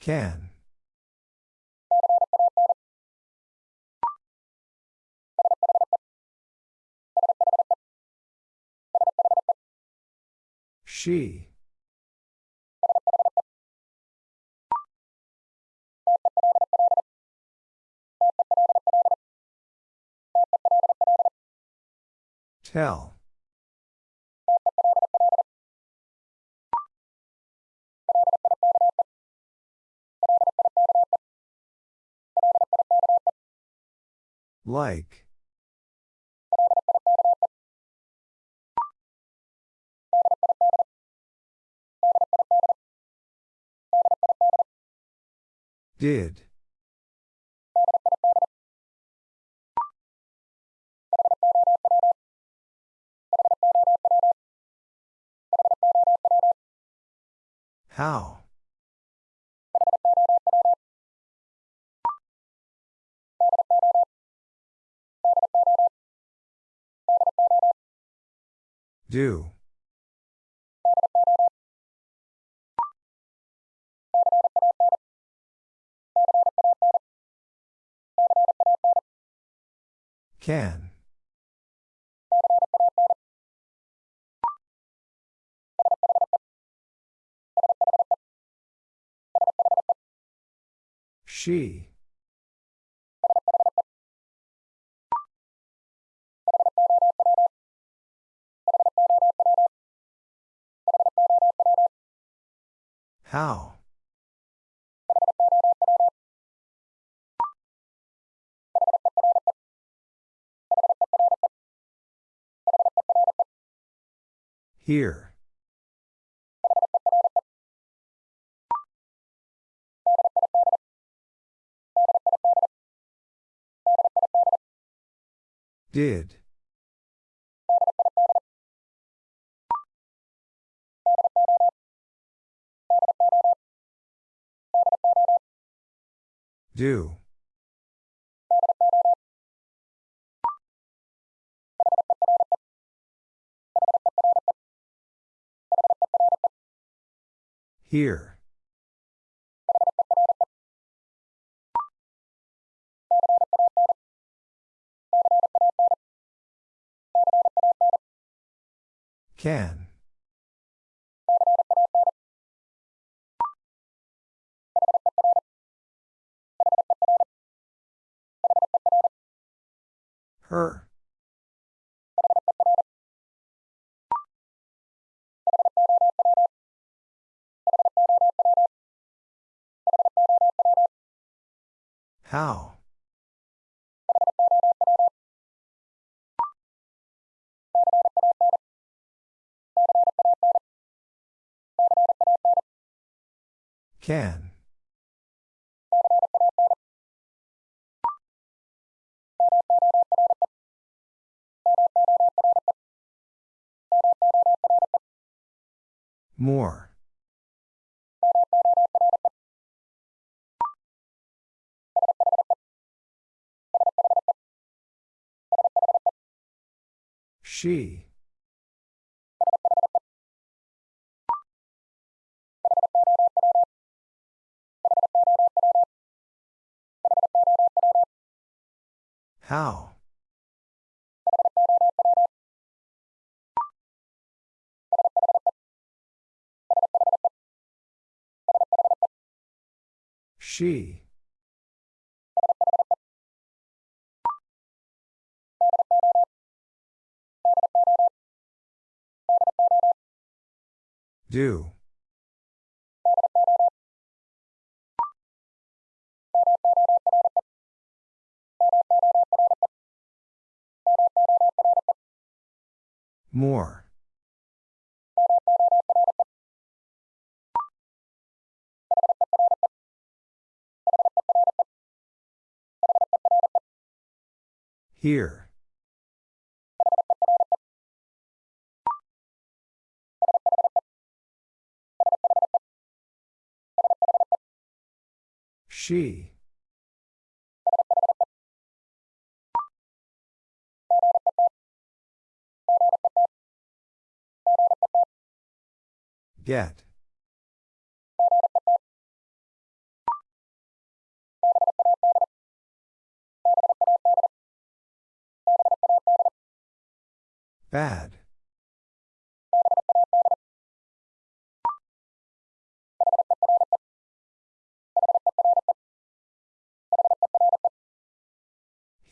Can. She. Tell. Like. Did. How? Do. Can. She. How? Here. Did. Do. Here. Can. Her. How? Can. More. She. How? She. Do. More. Here. She. Get. Bad.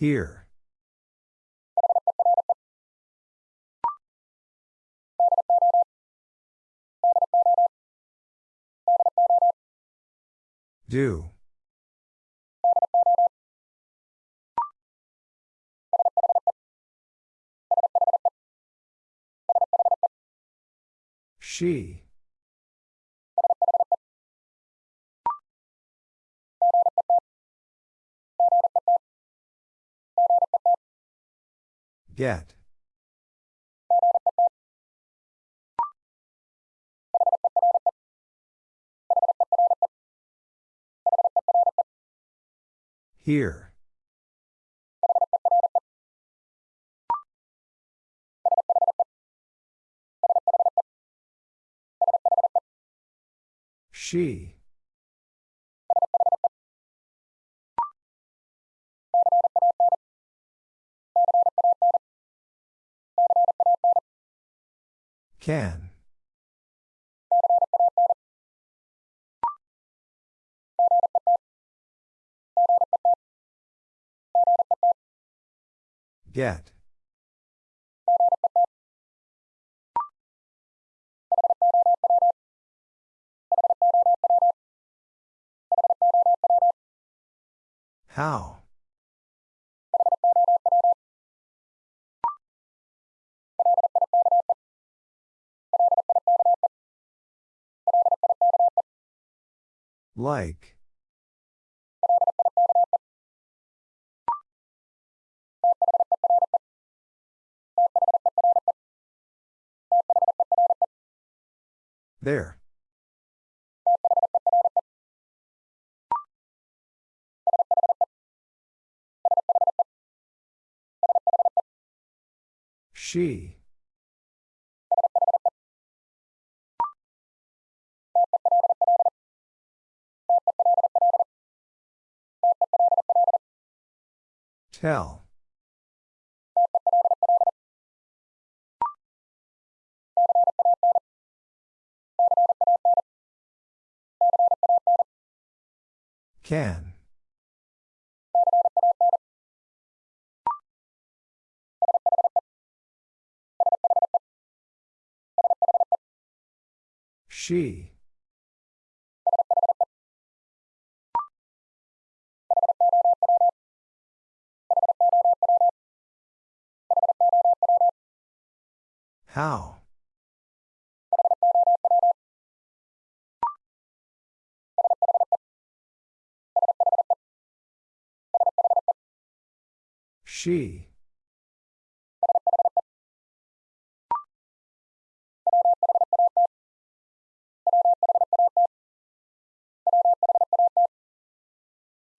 Here. Do. She. Get. Here. She. Can. Get. How? Like. There. She. Tell. Can. She. How? She.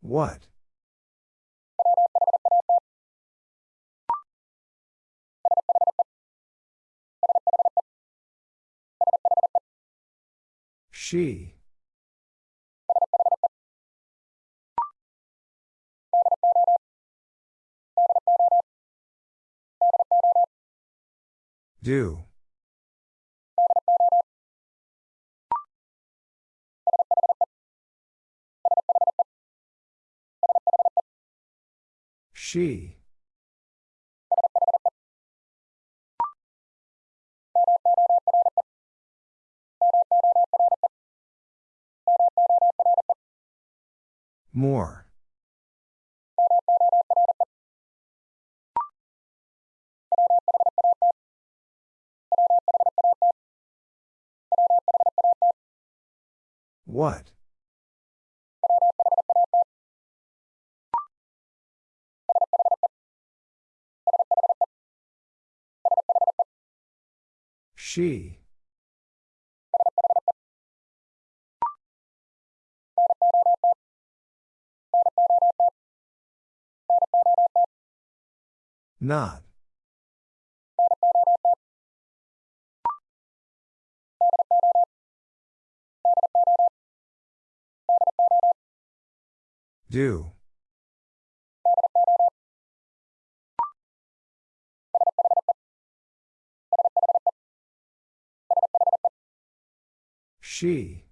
What? She. Do. She. More. What? She. Not. Do. She.